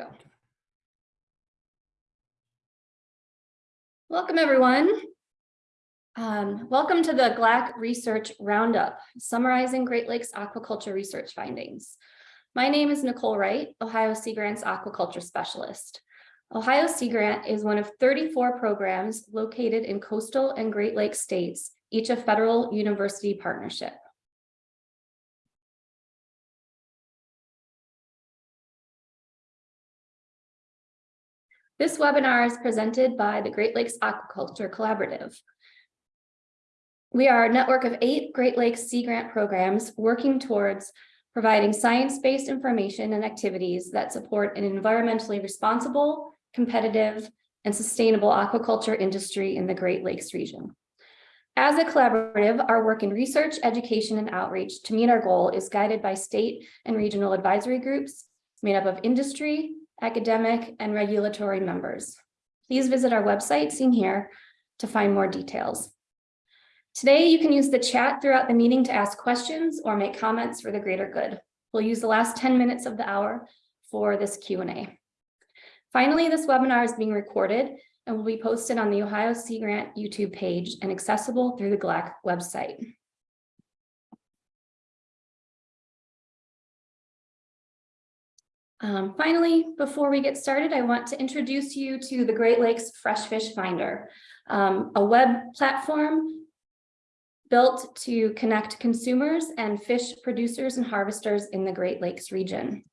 go. Welcome, everyone. Um, welcome to the GLAC Research Roundup, summarizing Great Lakes aquaculture research findings. My name is Nicole Wright, Ohio Sea Grant's aquaculture specialist. Ohio Sea Grant is one of 34 programs located in coastal and Great Lakes states, each a federal university partnership. This webinar is presented by the Great Lakes Aquaculture Collaborative. We are a network of eight Great Lakes Sea Grant programs working towards providing science-based information and activities that support an environmentally responsible, competitive, and sustainable aquaculture industry in the Great Lakes region. As a collaborative, our work in research, education, and outreach to meet our goal is guided by state and regional advisory groups made up of industry, academic, and regulatory members. Please visit our website seen here to find more details. Today, you can use the chat throughout the meeting to ask questions or make comments for the greater good. We'll use the last 10 minutes of the hour for this Q&A. Finally, this webinar is being recorded and will be posted on the Ohio Sea Grant YouTube page and accessible through the GLAC website. Um, finally, before we get started, I want to introduce you to the Great Lakes Fresh Fish Finder, um, a web platform built to connect consumers and fish producers and harvesters in the Great Lakes region.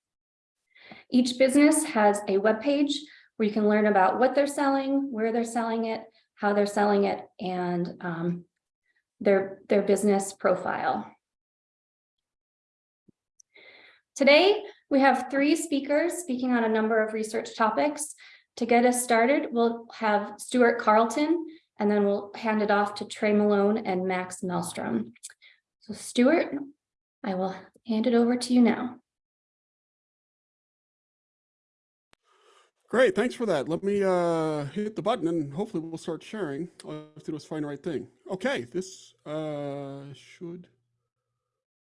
Each business has a web page where you can learn about what they're selling, where they're selling it, how they're selling it, and um, their, their business profile. Today, we have three speakers speaking on a number of research topics. To get us started, we'll have Stuart Carlton, and then we'll hand it off to Trey Malone and Max Maelstrom. So Stuart, I will hand it over to you now. Great, thanks for that. Let me uh, hit the button and hopefully we'll start sharing. All I have to do is find the right thing. Okay, this uh, should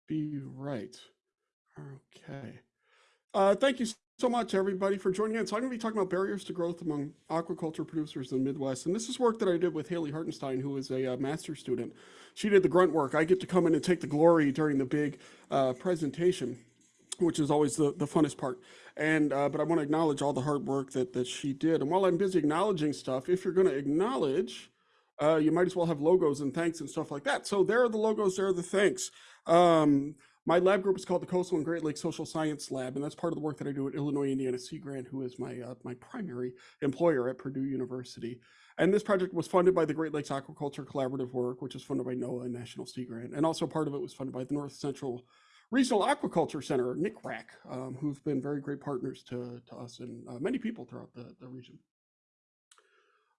be right. Okay. Uh, thank you so much, everybody, for joining in. So I'm going to be talking about barriers to growth among aquaculture producers in the Midwest. And this is work that I did with Haley Hartenstein, who is a uh, master's student. She did the grunt work. I get to come in and take the glory during the big uh, presentation, which is always the, the funnest part. And uh, But I want to acknowledge all the hard work that, that she did. And while I'm busy acknowledging stuff, if you're going to acknowledge, uh, you might as well have logos and thanks and stuff like that. So there are the logos, there are the thanks. Um, my lab group is called the Coastal and Great Lakes Social Science Lab, and that's part of the work that I do at Illinois Indiana Sea Grant, who is my uh, my primary employer at Purdue University. And this project was funded by the Great Lakes Aquaculture Collaborative Work, which is funded by NOAA and National Sea Grant, and also part of it was funded by the North Central Regional Aquaculture Center, NCRAC, um, who've been very great partners to, to us and uh, many people throughout the, the region.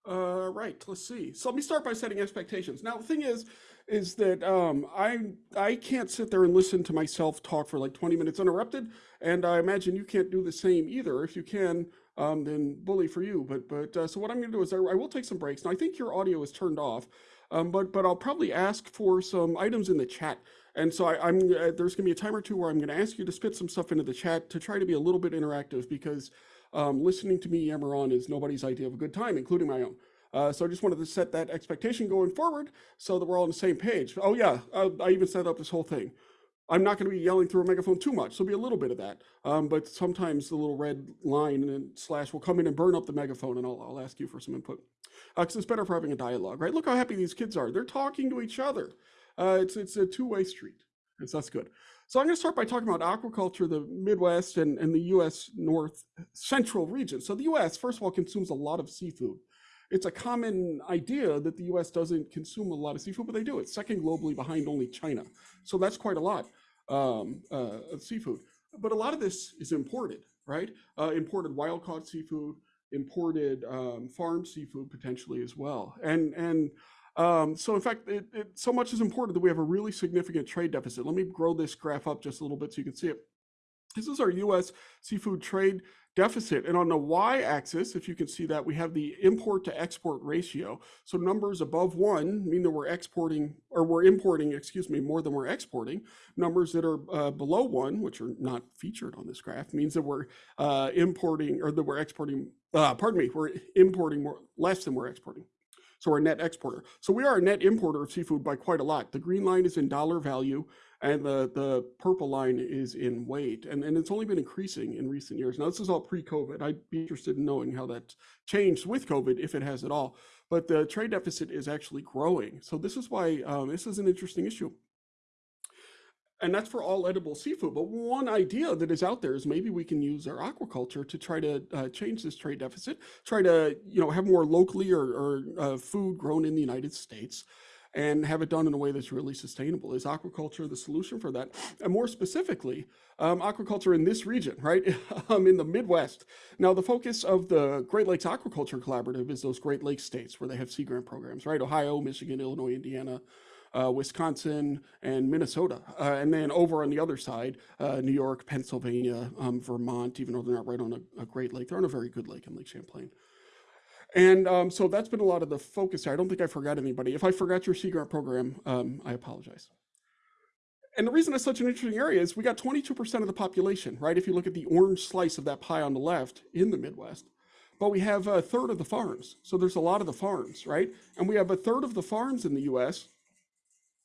Uh, right, let's see. So let me start by setting expectations. Now, the thing is, is that um, I I can't sit there and listen to myself talk for like 20 minutes uninterrupted, and I imagine you can't do the same either. If you can, um, then bully for you. But but uh, so what I'm going to do is I, I, will take some breaks. Now I think your audio is turned off, um, but but I'll probably ask for some items in the chat. And so I, am uh, there's going to be a time or two where I'm going to ask you to spit some stuff into the chat to try to be a little bit interactive because um, listening to me yammer on is nobody's idea of a good time, including my own. Uh, so I just wanted to set that expectation going forward so that we're all on the same page. Oh yeah, uh, I even set up this whole thing. I'm not going to be yelling through a megaphone too much. There'll be a little bit of that. Um, but sometimes the little red line and slash will come in and burn up the megaphone and I'll, I'll ask you for some input. Because uh, it's better for having a dialogue, right? Look how happy these kids are. They're talking to each other. Uh, it's, it's a two-way street. So that's good. So I'm going to start by talking about aquaculture, the Midwest and, and the U.S. North Central region. So the U.S., first of all, consumes a lot of seafood. It's a common idea that the U.S. doesn't consume a lot of seafood, but they do. It's second globally behind only China. So that's quite a lot um, uh, of seafood. But a lot of this is imported, right? Uh, imported wild-caught seafood, imported um, farm seafood potentially as well. And, and um, so in fact, it, it, so much is important that we have a really significant trade deficit. Let me grow this graph up just a little bit so you can see it. This is our U.S. seafood trade deficit. And on the y-axis, if you can see that, we have the import to export ratio. So numbers above one mean that we're exporting, or we're importing, excuse me, more than we're exporting. Numbers that are uh, below one, which are not featured on this graph, means that we're uh, importing, or that we're exporting, uh, pardon me, we're importing more, less than we're exporting. So we're a net exporter. So we are a net importer of seafood by quite a lot. The green line is in dollar value and the, the purple line is in weight. And, and it's only been increasing in recent years. Now, this is all pre-COVID. I'd be interested in knowing how that changed with COVID, if it has at all. But the trade deficit is actually growing. So this is why um, this is an interesting issue. And that's for all edible seafood. But one idea that is out there is maybe we can use our aquaculture to try to uh, change this trade deficit, try to you know have more locally or, or uh, food grown in the United States and have it done in a way that's really sustainable. Is aquaculture the solution for that? And more specifically, um, aquaculture in this region, right? um, in the Midwest. Now, the focus of the Great Lakes Aquaculture Collaborative is those Great Lakes states where they have sea grant programs, right? Ohio, Michigan, Illinois, Indiana, uh, Wisconsin, and Minnesota. Uh, and then over on the other side, uh, New York, Pennsylvania, um, Vermont, even though they're not right on a, a, Great Lake, they're on a very good lake in Lake Champlain. And um, so that's been a lot of the focus. I don't think I forgot anybody. If I forgot your Sea Grant program, um, I apologize. And the reason it's such an interesting area is we got 22% of the population, right? If you look at the orange slice of that pie on the left in the Midwest, but we have a third of the farms. So there's a lot of the farms, right? And we have a third of the farms in the US.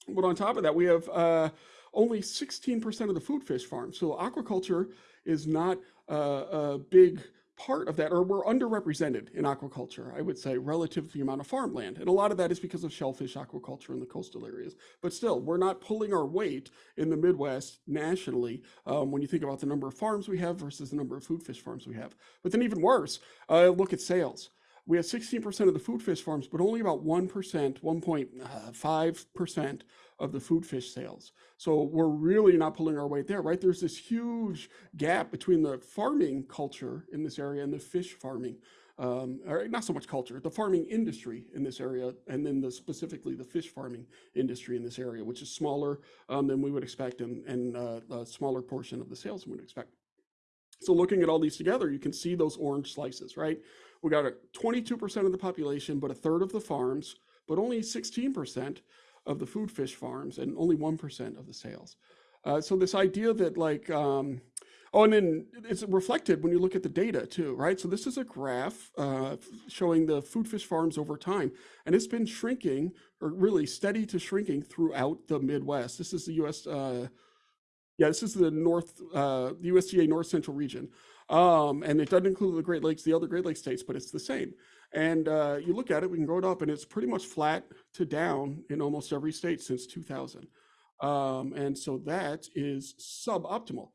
But on top of that, we have uh, only 16% of the food fish farms. So aquaculture is not uh, a big part of that, or we're underrepresented in aquaculture, I would say, relative to the amount of farmland. And a lot of that is because of shellfish aquaculture in the coastal areas. But still, we're not pulling our weight in the Midwest nationally um, when you think about the number of farms we have versus the number of food fish farms we have. But then even worse, uh, look at sales. We have 16% of the food fish farms, but only about 1%, 1.5% of the food fish sales. So we're really not pulling our weight there, right? There's this huge gap between the farming culture in this area and the fish farming, um, or not so much culture, the farming industry in this area, and then the specifically the fish farming industry in this area, which is smaller um, than we would expect and, and uh, a smaller portion of the sales we would expect. So looking at all these together, you can see those orange slices, right? We got a 22% of the population, but a third of the farms, but only 16% of the food fish farms and only 1% of the sales. Uh, so this idea that like, um, oh, and then it's reflected when you look at the data too, right? So this is a graph uh, showing the food fish farms over time, and it's been shrinking or really steady to shrinking throughout the Midwest. This is the U.S. Uh, yeah, this is the North, uh, the USDA North Central region. Um, and it doesn't include the Great Lakes, the other Great Lakes states, but it's the same. And uh, you look at it, we can grow it up, and it's pretty much flat to down in almost every state since 2000. Um, and so that is suboptimal.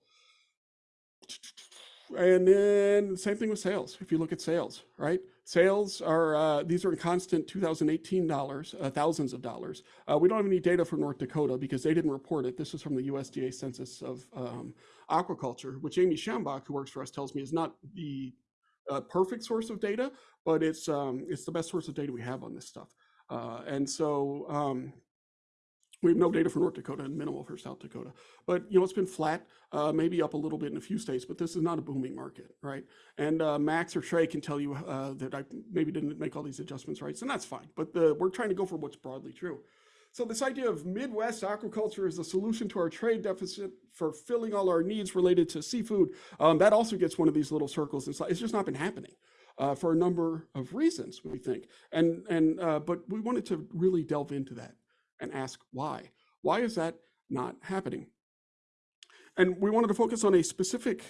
And then same thing with sales. If you look at sales, right? Sales are, uh, these are in constant 2018 dollars, uh, thousands of dollars. Uh, we don't have any data from North Dakota because they didn't report it. This is from the USDA Census of um, Aquaculture, which Amy Shambach, who works for us, tells me is not the uh, perfect source of data, but it's, um, it's the best source of data we have on this stuff. Uh, and so um, we have no data for North Dakota and minimal for South Dakota. But, you know, it's been flat, uh, maybe up a little bit in a few states, but this is not a booming market, right? And uh, Max or Trey can tell you uh, that I maybe didn't make all these adjustments right, and that's fine. But the, we're trying to go for what's broadly true. So this idea of Midwest aquaculture is the solution to our trade deficit for filling all our needs related to seafood, um, that also gets one of these little circles. It's just not been happening. Uh, for a number of reasons, we think. And, and uh, but we wanted to really delve into that and ask why. Why is that not happening? And we wanted to focus on a specific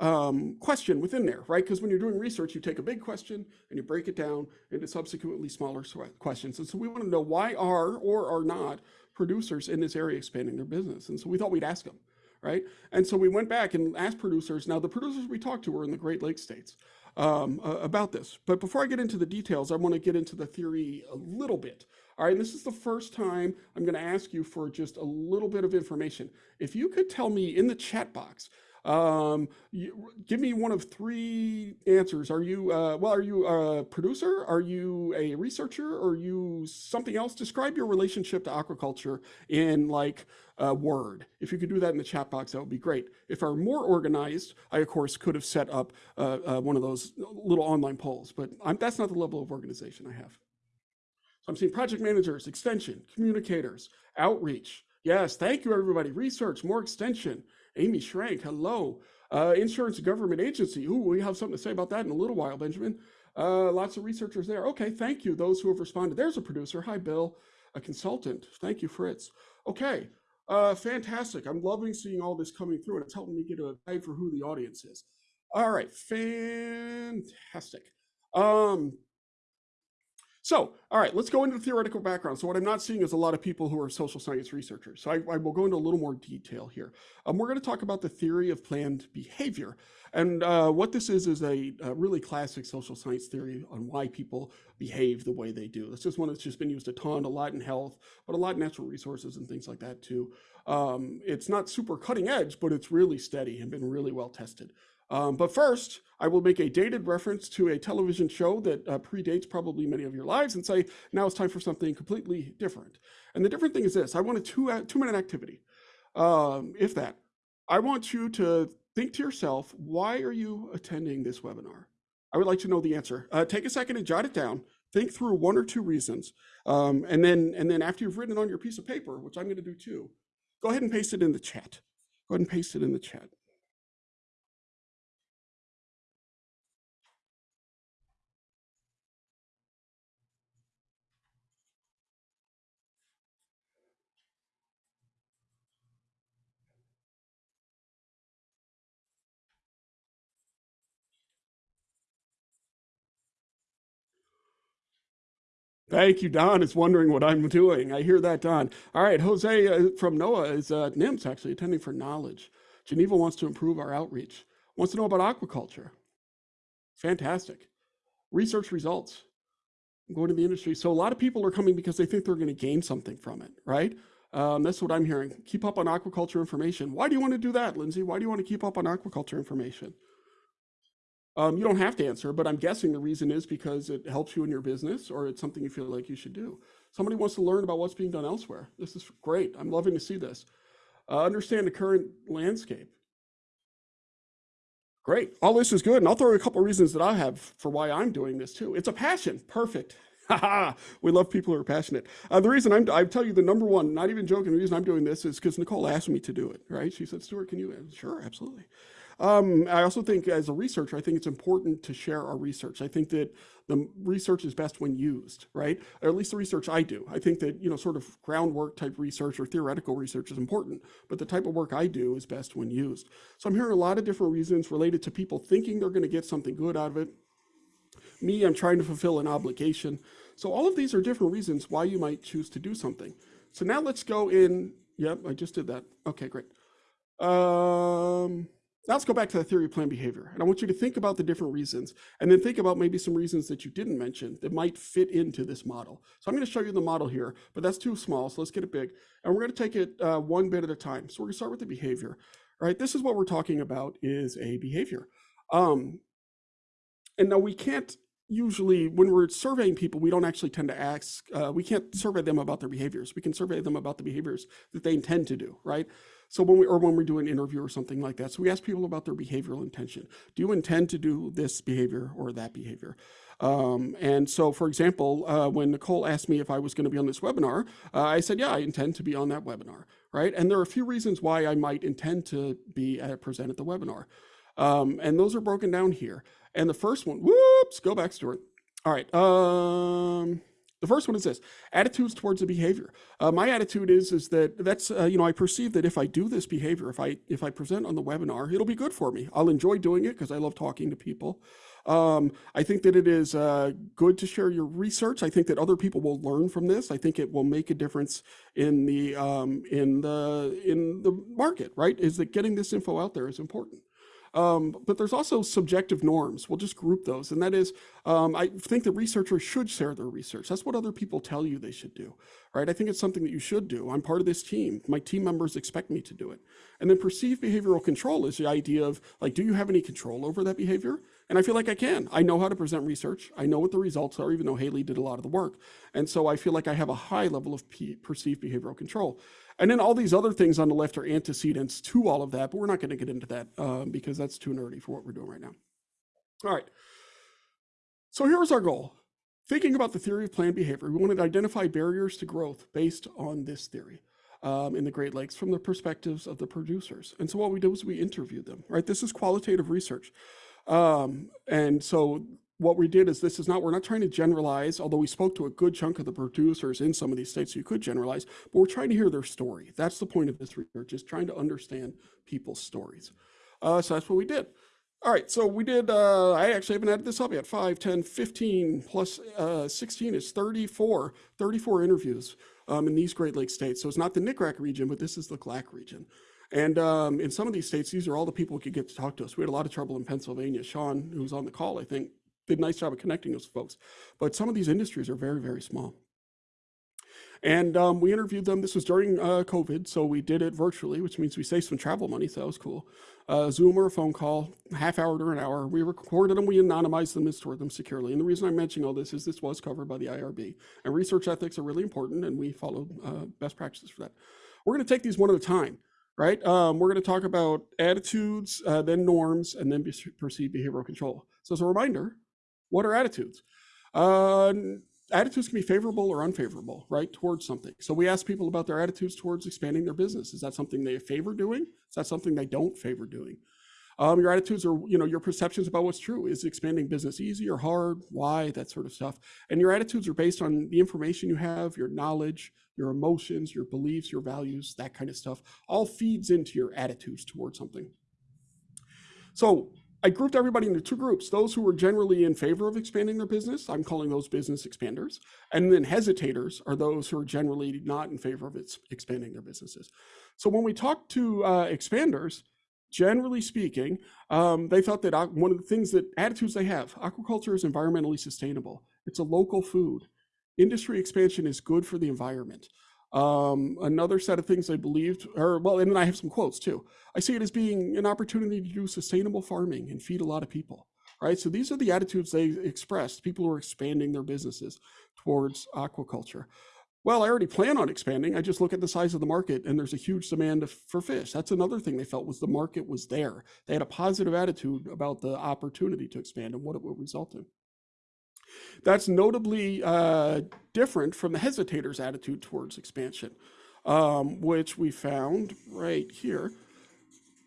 um, question within there, right? Because when you're doing research, you take a big question and you break it down into subsequently smaller questions. And so we want to know why are or are not producers in this area expanding their business? And so we thought we'd ask them, right? And so we went back and asked producers. Now, the producers we talked to were in the Great Lakes states um, uh, about this. But before I get into the details, I want to get into the theory a little bit. All right, this is the first time I'm going to ask you for just a little bit of information. If you could tell me in the chat box, Um, you, give me one of three answers. Are you, uh, well, are you a producer? Are you a researcher? Or are you something else? Describe your relationship to aquaculture in like a word. If you could do that in the chat box, that would be great. If I were more organized, I of course could have set up uh, uh, one of those little online polls, but I'm, that's not the level of organization I have. So I'm seeing project managers, extension, communicators, outreach. Yes, thank you everybody. Research, more extension. Amy Schrank, hello. Uh, insurance government agency. Ooh, we have something to say about that in a little while, Benjamin. Uh, lots of researchers there. Okay, thank you. Those who have responded. There's a producer. Hi, Bill. A consultant. Thank you, Fritz. Okay, uh, fantastic. I'm loving seeing all this coming through, and it's helping me get a guide for who the audience is. All right, fantastic. Um, so, all right, let's go into the theoretical background. So what I'm not seeing is a lot of people who are social science researchers. So I, I will go into a little more detail here. Um, we're going to talk about the theory of planned behavior. And uh, what this is, is a, a, really classic social science theory on why people behave the way they do. This is one that's just been used a ton, a lot in health, but a lot in natural resources and things like that too. Um, it's not super cutting edge, but it's really steady and been really well tested. Um, but first, I will make a dated reference to a television show that uh, predates probably many of your lives and say, now it's time for something completely different. And the different thing is this, I want a two, uh, two minute activity, um, if that. I want you to think to yourself, why are you attending this webinar? I would like to know the answer. Uh, take a second and jot it down. Think through one or two reasons. Um, and, then, and then after you've written it on your piece of paper, which I'm gonna do too, go ahead and paste it in the chat. Go ahead and paste it in the chat. Thank you, Don is wondering what I'm doing. I hear that, Don. All right, Jose uh, from NOAA is uh, NIMS actually attending for knowledge. Geneva wants to improve our outreach, wants to know about aquaculture. Fantastic. Research results. I'm going to the industry. So a lot of people are coming because they think they're going to gain something from it, right? Um, that's what I'm hearing. Keep up on aquaculture information. Why do you want to do that, Lindsay? Why do you want to keep up on aquaculture information? Um, you don't have to answer, but I'm guessing the reason is because it helps you in your business or it's something you feel like you should do. Somebody wants to learn about what's being done elsewhere. This is great. I'm loving to see this. Uh, understand the current landscape. Great. All this is good. And I'll throw a couple reasons that I have for why I'm doing this too. It's a passion. Perfect. we love people who are passionate. Uh, the reason I'm, I tell you the number one, not even joking, the reason I'm doing this is because Nicole asked me to do it, right? She said, Stuart, can you? Sure, absolutely. Um, I also think as a researcher, I think it's important to share our research. I think that the research is best when used, right? Or at least the research I do. I think that, you know, sort of groundwork type research or theoretical research is important, but the type of work I do is best when used. So I'm hearing a lot of different reasons related to people thinking they're going to get something good out of it. Me, I'm trying to fulfill an obligation. So all of these are different reasons why you might choose to do something. So now let's go in. Yep, I just did that. Okay, great. Um, now let's go back to the theory of planned behavior. And I want you to think about the different reasons and then think about maybe some reasons that you didn't mention that might fit into this model. So I'm going to show you the model here, but that's too small. So let's get it big. And we're going to take it uh, one bit at a time. So we're going to start with the behavior. Right, this is what we're talking about is a behavior. Um, and now we can't usually, when we're surveying people, we don't actually tend to ask, uh, we can't survey them about their behaviors. We can survey them about the behaviors that they intend to do, right? So when we, or when we do an interview or something like that, so we ask people about their behavioral intention. Do you intend to do this behavior or that behavior? Um, and so, for example, uh, when Nicole asked me if I was going to be on this webinar, uh, I said, yeah, I intend to be on that webinar, right? And there are a few reasons why I might intend to be at, present at the webinar. Um, and those are broken down here. And the first one, whoops, go back, Stuart. All right. Um, the first one is this, attitudes towards the behavior. Uh, my attitude is, is that that's, uh, you know, I perceive that if I do this behavior, if I, if I present on the webinar, it'll be good for me. I'll enjoy doing it because I love talking to people. Um, I think that it is uh, good to share your research. I think that other people will learn from this. I think it will make a difference in the, um, in the, in the market, right? Is that getting this info out there is important. Um, but there's also subjective norms. We'll just group those. And that is, um, I think that researchers should share their research. That's what other people tell you they should do, right? I think it's something that you should do. I'm part of this team. My team members expect me to do it. And then perceived behavioral control is the idea of like, do you have any control over that behavior? And I feel like I can. I know how to present research. I know what the results are, even though Haley did a lot of the work. And so I feel like I have a high level of perceived behavioral control. And then all these other things on the left are antecedents to all of that, but we're not going to get into that um, because that's too nerdy for what we're doing right now. All right. So here's our goal. Thinking about the theory of planned behavior, we wanted to identify barriers to growth based on this theory um, in the Great Lakes from the perspectives of the producers. And so what we did was we interviewed them, right? This is qualitative research. Um, and so what we did is this is not, we're not trying to generalize, although we spoke to a good chunk of the producers in some of these states, you could generalize, but we're trying to hear their story. That's the point of this research, is trying to understand people's stories. Uh, so that's what we did. All right, so we did, uh, I actually haven't added this up yet, 5, 10, 15 plus uh, 16 is 34, 34 interviews um, in these Great Lakes states. So it's not the NCRAC region, but this is the GLAC region. And um, in some of these states, these are all the people who could get to talk to us. We had a lot of trouble in Pennsylvania. Sean, who was on the call, I think, did a nice job of connecting those folks. But some of these industries are very, very small. And um, we interviewed them. This was during uh, COVID, so we did it virtually, which means we saved some travel money, so that was cool. Uh, Zoom or a phone call, half hour to an hour. We recorded them, we anonymized them and stored them securely. And the reason I'm mentioning all this is this was covered by the IRB. And research ethics are really important, and we followed uh, best practices for that. We're going to take these one at a time, right? Um, we're going to talk about attitudes, uh, then norms, and then perceived behavioral control. So as a reminder, what are attitudes? Uh, attitudes can be favorable or unfavorable, right, towards something. So we ask people about their attitudes towards expanding their business. Is that something they favor doing? Is that something they don't favor doing? Um, your attitudes are, you know, your perceptions about what's true. Is expanding business easy or hard? Why? That sort of stuff. And your attitudes are based on the information you have, your knowledge, your emotions, your beliefs, your values, that kind of stuff. All feeds into your attitudes towards something. So I grouped everybody into two groups. Those who were generally in favor of expanding their business, I'm calling those business expanders. And then hesitators are those who are generally not in favor of expanding their businesses. So when we talked to uh, expanders, generally speaking, um, they thought that one of the things that attitudes they have, aquaculture is environmentally sustainable. It's a local food. Industry expansion is good for the environment. Um, another set of things I believed, or well, and then I have some quotes too. I see it as being an opportunity to do sustainable farming and feed a lot of people, right? So these are the attitudes they expressed, people who are expanding their businesses towards aquaculture. Well, I already plan on expanding. I just look at the size of the market and there's a huge demand for fish. That's another thing they felt was the market was there. They had a positive attitude about the opportunity to expand and what it would result in. That's notably uh, different from the hesitator's attitude towards expansion, um, which we found right here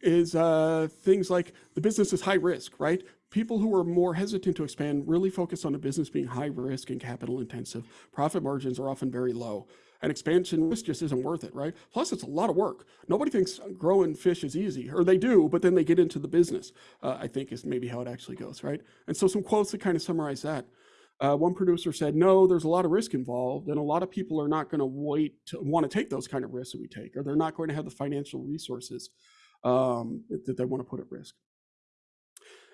is uh, things like the business is high risk, right? People who are more hesitant to expand really focus on the business being high risk and capital intensive. Profit margins are often very low. And expansion risk just isn't worth it, right? Plus, it's a lot of work. Nobody thinks growing fish is easy, or they do, but then they get into the business, uh, I think is maybe how it actually goes, right? And so some quotes that kind of summarize that. Uh, one producer said, no, there's a lot of risk involved, and a lot of people are not going to wait to want to take those kind of risks that we take, or they're not going to have the financial resources um, that they want to put at risk.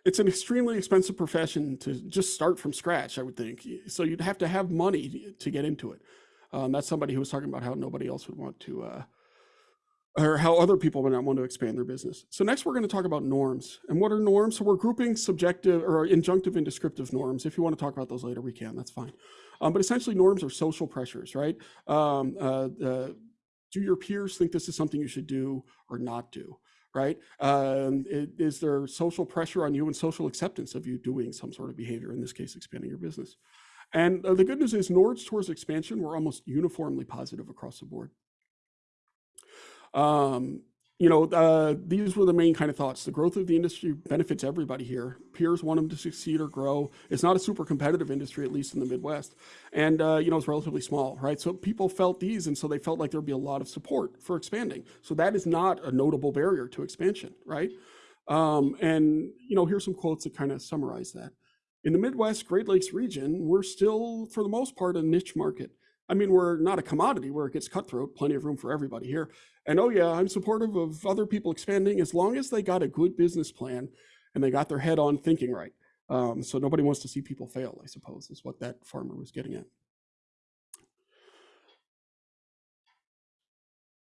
It's an extremely expensive profession to just start from scratch, I would think. So you'd have to have money to get into it. Um, that's somebody who was talking about how nobody else would want to uh, or how other people might not want to expand their business. So next we're going to talk about norms. And what are norms? So we're grouping subjective or injunctive and descriptive norms. If you want to talk about those later, we can, that's fine. Um, but essentially norms are social pressures, right? Um, uh, uh, do your peers think this is something you should do or not do, right? Um, is there social pressure on you and social acceptance of you doing some sort of behavior, in this case, expanding your business? And uh, the good news is norms towards expansion were almost uniformly positive across the board. Um, you know, uh, these were the main kind of thoughts. The growth of the industry benefits everybody here. Peers want them to succeed or grow. It's not a super competitive industry, at least in the Midwest. And, uh, you know, it's relatively small, right? So people felt these, and so they felt like there'd be a lot of support for expanding. So that is not a notable barrier to expansion, right? Um, and, you know, here's some quotes that kind of summarize that. In the Midwest Great Lakes region, we're still, for the most part, a niche market. I mean, we're not a commodity where it gets cutthroat, plenty of room for everybody here. And oh, yeah, I'm supportive of other people expanding as long as they got a good business plan and they got their head on thinking right. Um, so nobody wants to see people fail, I suppose, is what that farmer was getting at.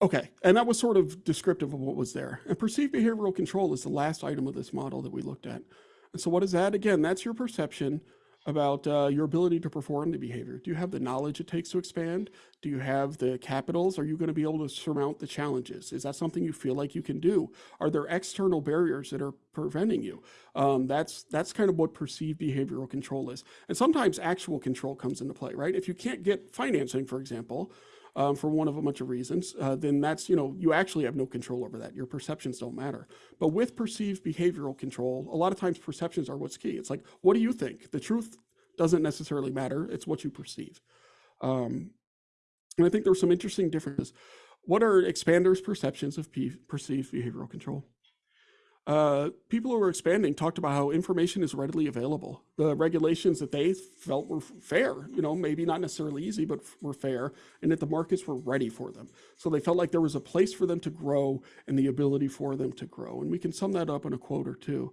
Okay, and that was sort of descriptive of what was there. And perceived behavioral control is the last item of this model that we looked at. And so what is that? Again, that's your perception about uh, your ability to perform the behavior. Do you have the knowledge it takes to expand? Do you have the capitals? Are you going to be able to surmount the challenges? Is that something you feel like you can do? Are there external barriers that are preventing you? Um, that's that's kind of what perceived behavioral control is. And sometimes actual control comes into play, right? If you can't get financing, for example, um, for one of a bunch of reasons, uh, then that's, you know, you actually have no control over that. Your perceptions don't matter. But with perceived behavioral control, a lot of times perceptions are what's key. It's like, what do you think? The truth doesn't necessarily matter. It's what you perceive. Um, and I think there's some interesting differences. What are expanders' perceptions of perceived behavioral control? Uh, people who were expanding talked about how information is readily available. The regulations that they felt were fair, you know, maybe not necessarily easy, but were fair, and that the markets were ready for them. So they felt like there was a place for them to grow and the ability for them to grow. And we can sum that up in a quote or two.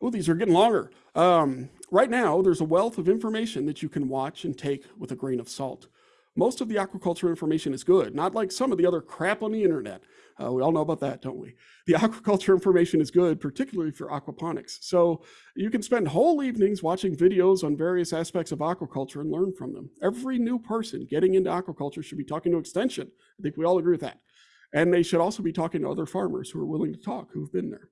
Oh, these are getting longer. Um, right now, there's a wealth of information that you can watch and take with a grain of salt. Most of the aquaculture information is good, not like some of the other crap on the internet. Uh, we all know about that, don't we? The aquaculture information is good, particularly for aquaponics. So you can spend whole evenings watching videos on various aspects of aquaculture and learn from them. Every new person getting into aquaculture should be talking to Extension. I think we all agree with that. And they should also be talking to other farmers who are willing to talk, who've been there.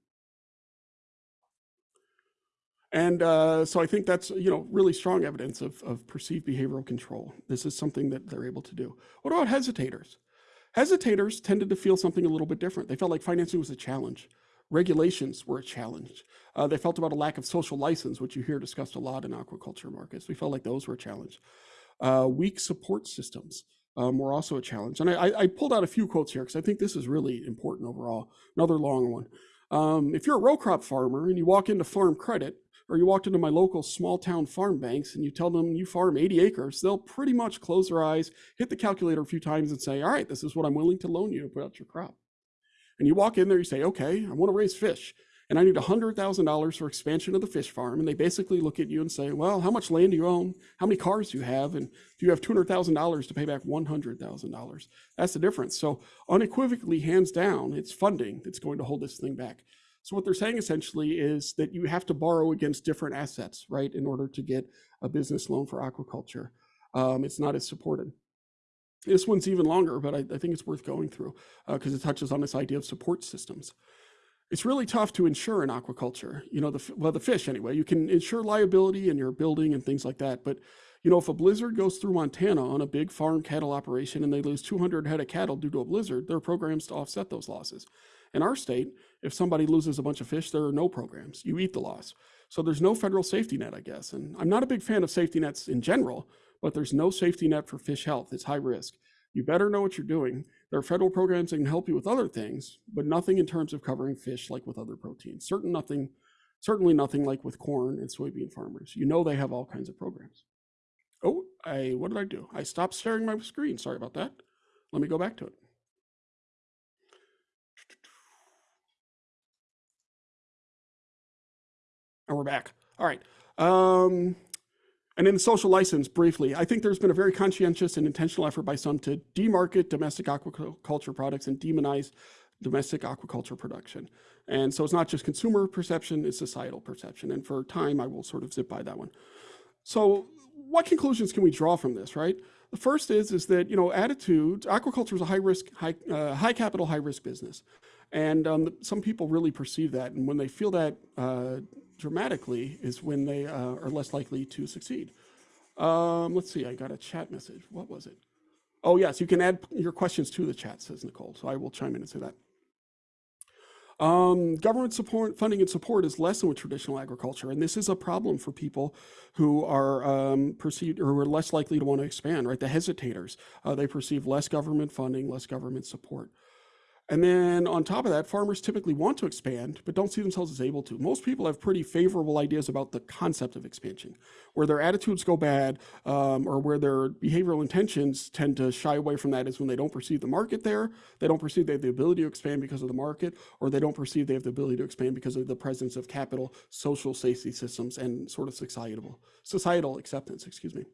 And uh, so I think that's, you know, really strong evidence of, of perceived behavioral control. This is something that they're able to do. What about hesitators? Hesitators tended to feel something a little bit different. They felt like financing was a challenge. Regulations were a challenge. Uh, they felt about a lack of social license, which you hear discussed a lot in aquaculture markets. We felt like those were a challenge. Uh, weak support systems um, were also a challenge. And I, I, pulled out a few quotes here because I think this is really important overall. Another long one. Um, if you're a row crop farmer and you walk into farm credit, or you walked into my local small town farm banks and you tell them you farm 80 acres, they'll pretty much close their eyes, hit the calculator a few times and say, all right, this is what I'm willing to loan you to put out your crop. And you walk in there, you say, okay, I want to raise fish and I need $100,000 for expansion of the fish farm. And they basically look at you and say, well, how much land do you own? How many cars do you have? And do you have $200,000 to pay back $100,000? That's the difference. So unequivocally, hands down, it's funding that's going to hold this thing back. So what they're saying essentially is that you have to borrow against different assets, right, in order to get a business loan for aquaculture. Um, it's not as supported. This one's even longer, but I, I think it's worth going through because uh, it touches on this idea of support systems. It's really tough to insure in aquaculture. You know, the well, the fish anyway. You can insure liability in your building and things like that, but you know, if a blizzard goes through Montana on a big farm cattle operation and they lose 200 head of cattle due to a blizzard, there are programs to offset those losses. In our state, if somebody loses a bunch of fish, there are no programs. You eat the loss. So there's no federal safety net, I guess. And I'm not a big fan of safety nets in general, but there's no safety net for fish health. It's high risk. You better know what you're doing. There are federal programs that can help you with other things, but nothing in terms of covering fish like with other proteins. Certain nothing, certainly nothing like with corn and soybean farmers. You know they have all kinds of programs. Oh, I what did I do? I stopped sharing my screen. Sorry about that. Let me go back to it. And we're back. All right. Um, and in social license, briefly, I think there's been a very conscientious and intentional effort by some to demarket domestic aquaculture products and demonize domestic aquaculture production. And so it's not just consumer perception, it's societal perception. And for time, I will sort of zip by that one. So what conclusions can we draw from this, right? The first is, is that, you know, attitudes, aquaculture is a high risk, high, uh, high capital, high risk business. And um, some people really perceive that. And when they feel that uh, dramatically is when they uh, are less likely to succeed. Um, let's see, I got a chat message. What was it? Oh, yes, you can add your questions to the chat, says Nicole. So I will chime in and say that. Um, government support, funding and support is less than with traditional agriculture, and this is a problem for people who are um, perceived or are less likely to want to expand. Right, the hesitators uh, they perceive less government funding, less government support. And then on top of that, farmers typically want to expand, but don't see themselves as able to. Most people have pretty favorable ideas about the concept of expansion. Where their attitudes go bad um, or where their behavioral intentions tend to shy away from that is when they don't perceive the market there, they don't perceive they have the ability to expand because of the market, or they don't perceive they have the ability to expand because of the presence of capital, social safety systems, and sort of societal, societal acceptance, excuse me.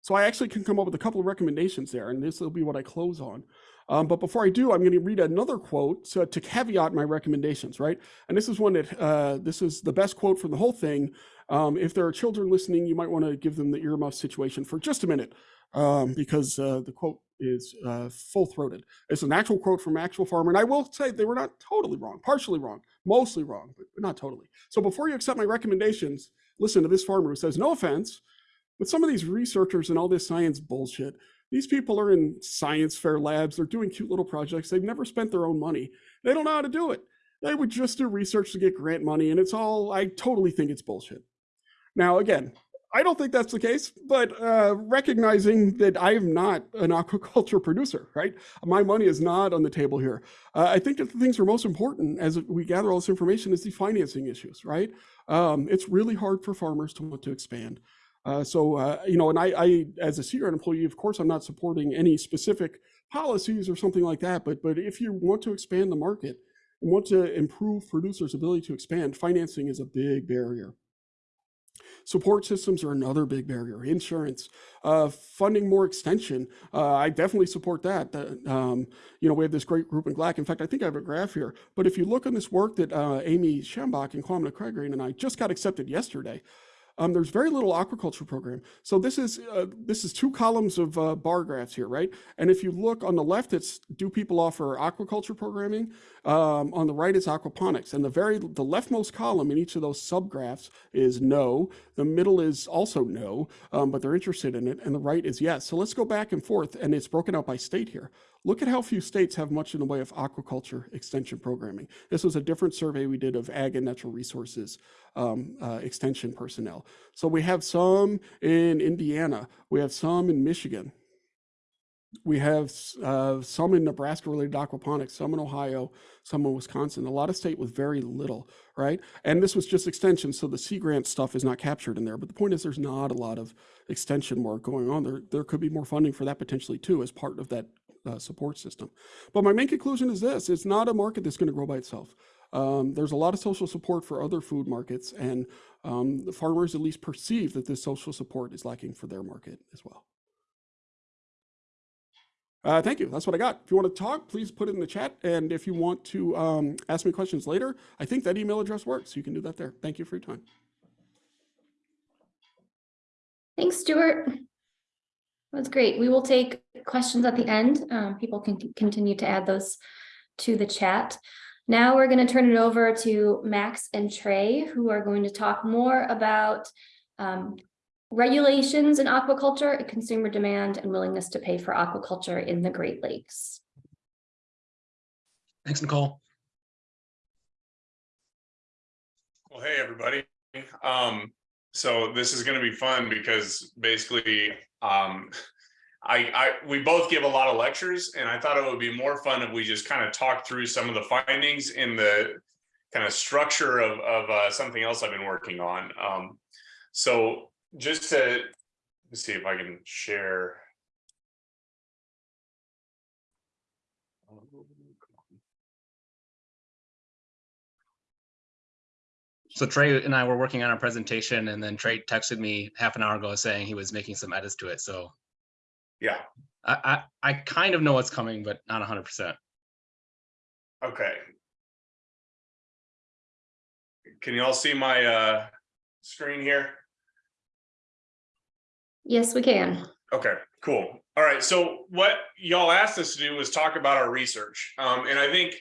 So I actually can come up with a couple of recommendations there, and this will be what I close on. Um, but before I do, I'm going to read another quote so to caveat my recommendations, right? And this is one that uh, this is the best quote from the whole thing. Um, if there are children listening, you might want to give them the earmuff situation for just a minute um, because uh, the quote is uh, full-throated. It's an actual quote from actual farmer, and I will say they were not totally wrong, partially wrong, mostly wrong, but not totally. So before you accept my recommendations, listen to this farmer who says, no offense, but some of these researchers and all this science bullshit, these people are in science fair labs. They're doing cute little projects. They've never spent their own money. They don't know how to do it. They would just do research to get grant money. And it's all, I totally think it's bullshit. Now, again, I don't think that's the case, but uh, recognizing that I am not an aquaculture producer, right? My money is not on the table here. Uh, I think that the things that are most important as we gather all this information is the financing issues, right? Um, it's really hard for farmers to want to expand. Uh, so, uh, you know, and I, I, as a Grant employee, of course, I'm not supporting any specific policies or something like that. But, but if you want to expand the market and want to improve producers' ability to expand, financing is a big barrier. Support systems are another big barrier. Insurance, uh, funding more extension. Uh, I definitely support that. um, you know, we have this great group in GLAC. In fact, I think I have a graph here. But if you look on this work that uh, Amy Shambach and Kwamena Quagrainie and I just got accepted yesterday, um, there's very little aquaculture program. So this is uh, this is two columns of uh, bar graphs here, right? And if you look on the left, it's do people offer aquaculture programming? Um, on the right it's aquaponics, and the very the leftmost column in each of those subgraphs is no. The middle is also no, um, but they're interested in it, and the right is yes. So let's go back and forth, and it's broken out by state here. Look at how few states have much in the way of aquaculture extension programming. This was a different survey we did of ag and natural resources um, uh, extension personnel. So we have some in Indiana, we have some in Michigan, we have uh, some in Nebraska related aquaponics, some in Ohio, some in Wisconsin, a lot of state with very little, right? And this was just extension, so the Sea Grant stuff is not captured in there. But the point is there's not a lot of extension work going on. There, there could be more funding for that potentially too as part of that uh, support system. But my main conclusion is this, it's not a market that's gonna grow by itself. Um, there's a lot of social support for other food markets and um, the farmers at least perceive that this social support is lacking for their market as well. Uh, thank you. That's what I got. If you want to talk, please put it in the chat. And if you want to um, ask me questions later, I think that email address works. You can do that there. Thank you for your time. Thanks, Stuart. That's great. We will take questions at the end. Um, people can continue to add those to the chat. Now we're going to turn it over to Max and Trey, who are going to talk more about um, regulations in aquaculture, consumer demand, and willingness to pay for aquaculture in the Great Lakes. Thanks, Nicole. Well, hey, everybody. Um, so this is going to be fun because basically, um, I, I, we both give a lot of lectures and I thought it would be more fun if we just kind of talk through some of the findings in the kind of structure of, of uh, something else I've been working on. Um, so just to see if I can share. So Trey and I were working on a presentation and then Trey texted me half an hour ago saying he was making some edits to it. So Yeah, I, I, I kind of know what's coming, but not hundred percent. okay. Can you all see my uh, screen here? Yes, we can. Okay, cool. All right. So what y'all asked us to do was talk about our research. Um, and I think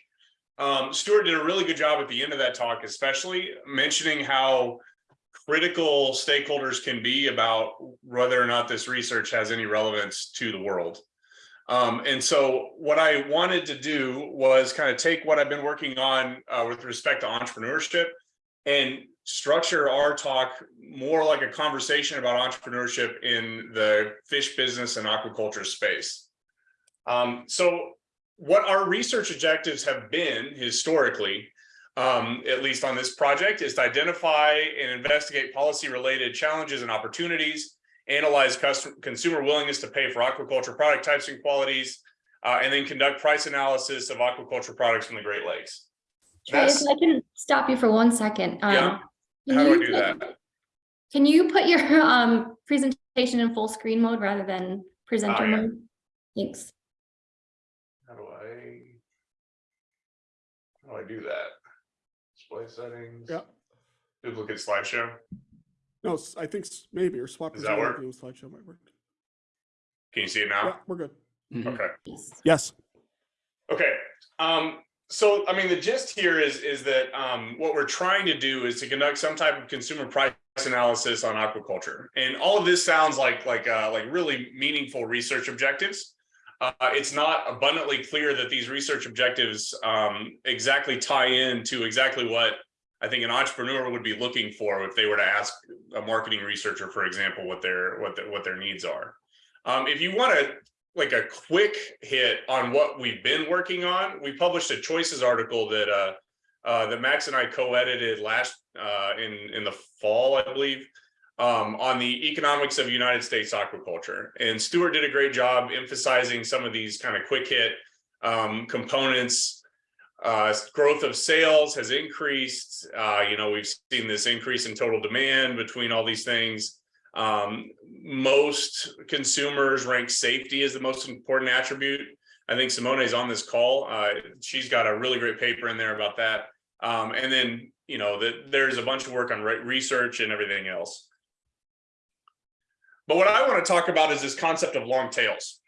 um, Stuart did a really good job at the end of that talk, especially mentioning how critical stakeholders can be about whether or not this research has any relevance to the world. Um, and so what I wanted to do was kind of take what I've been working on uh, with respect to entrepreneurship and structure our talk more like a conversation about entrepreneurship in the fish business and aquaculture space. Um, so what our research objectives have been historically, um, at least on this project, is to identify and investigate policy-related challenges and opportunities, analyze consumer willingness to pay for aquaculture product types and qualities, uh, and then conduct price analysis of aquaculture products from the Great Lakes. If That's- I can stop you for one second. um, Yeah. can How do I you do put- that? Can you put your um presentation in full screen mode rather than presenter Oh, yeah. mode? Thanks. How do I? How do I do that? Display settings. Yeah. Duplicate slideshow. No, I think maybe, or swap. Does the that video work? view Slideshow might work. Can you see it now? Yeah, now? we're good. Mhm. Okay. Yes. Yes. Okay, um, so I mean, the gist here is, is that, um, what we're trying to do is to conduct some type of consumer price analysis on aquaculture. And all of this sounds like, like, uh, like really meaningful research objectives. Uh, it's not abundantly clear that these research objectives, um, exactly tie in to exactly what I think an entrepreneur would be looking for if they were to ask a marketing researcher, for example, what their, what, what their needs are. Um, if you want to like a quick hit on what we've been working on. We published a choices article that uh, uh, that Max and I co-edited last uh, in in the fall, I believe, um, on the economics of United States aquaculture. And Stuart did a great job emphasizing some of these kind of quick hit um, components. Uh, growth of sales has increased. Uh, you know, we've seen this increase in total demand between all these things. Um, most consumers rank safety as the most important attribute. I think Simone is on this call. Uh, she's got a really great paper in there about that. Um, and then, you know, that there's a bunch of work on re- research and everything else. But what I want to talk about is this concept of long tails.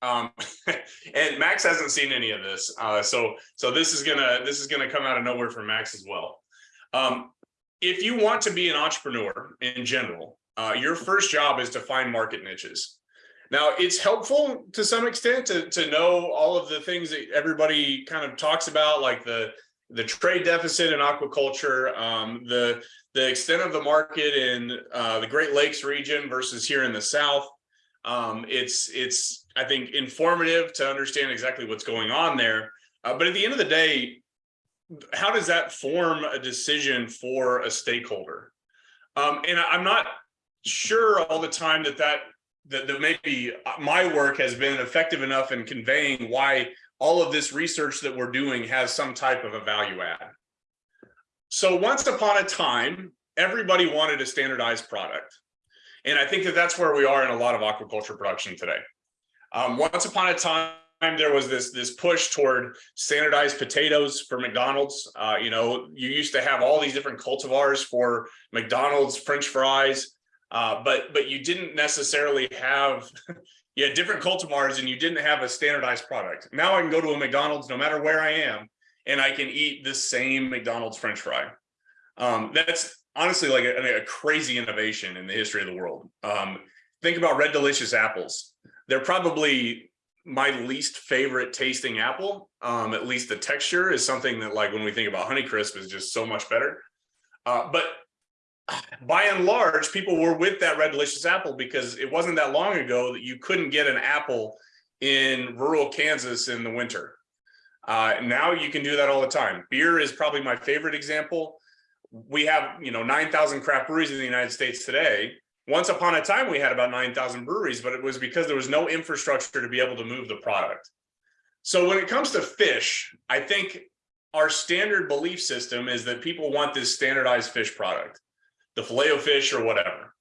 Um, and Max hasn't seen any of this. Uh, so, so this is gonna, this is gonna come out of nowhere for Max as well. Um, if you want to be an entrepreneur in general, uh, your first job is to find market niches. Now, it's helpful to some extent to, to know all of the things that everybody kind of talks about, like the, the trade deficit in aquaculture, um, the, the extent of the market in uh, the Great Lakes region versus here in the South. Um, it's, it's, I think, informative to understand exactly what's going on there. Uh, but at the end of the day, how does that form a decision for a stakeholder? Um, and I'm not sure all the time that that that, that maybe my work has been effective enough in conveying why all of this research that we're doing has some type of a value add. So once upon a time, everybody wanted a standardized product. And I think that that's where we are in a lot of aquaculture production today. Um, once upon a time, there was this this push toward standardized potatoes for McDonald's. Uh, you know, you used to have all these different cultivars for McDonald's French fries, uh, but but you didn't necessarily have you had different cultivars and you didn't have a standardized product. Now I can go to a McDonald's no matter where I am, and I can eat the same McDonald's French fry. Um, that's honestly like a, a crazy innovation in the history of the world. Um, think about Red Delicious apples. They're probably my least favorite tasting apple. Um, at least the texture is something that like when we think about Honeycrisp is just so much better. Uh, but by and large, people were with that red delicious apple because it wasn't that long ago that you couldn't get an apple in rural Kansas in the winter. Uh, now you can do that all the time. Beer is probably my favorite example. We have, you know, 9,000 craft breweries in the United States today. Once upon a time, we had about 9,000 breweries, but it was because there was no infrastructure to be able to move the product. So when it comes to fish, I think our standard belief system is that people want this standardized fish product the filet of fish or whatever.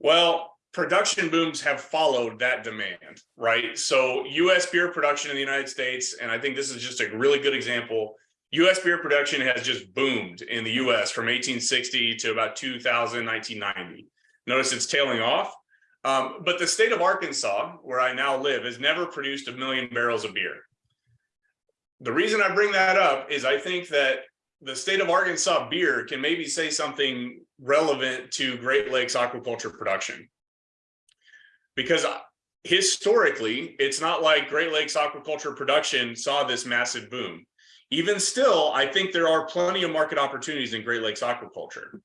Well, production booms have followed that demand, right? So US beer production in the United States, and I think this is just a really good example. US beer production has just boomed in the US from 1860 to about 2000, 1990. Notice it's tailing off. Um, but the state of Arkansas, where I now live, has never produced a million barrels of beer. The reason I bring that up is I think that the state of Arkansas beer can maybe say something relevant to Great Lakes aquaculture production. Because historically, it's not like Great Lakes aquaculture production saw this massive boom. Even still, I think there are plenty of market opportunities in Great Lakes aquaculture.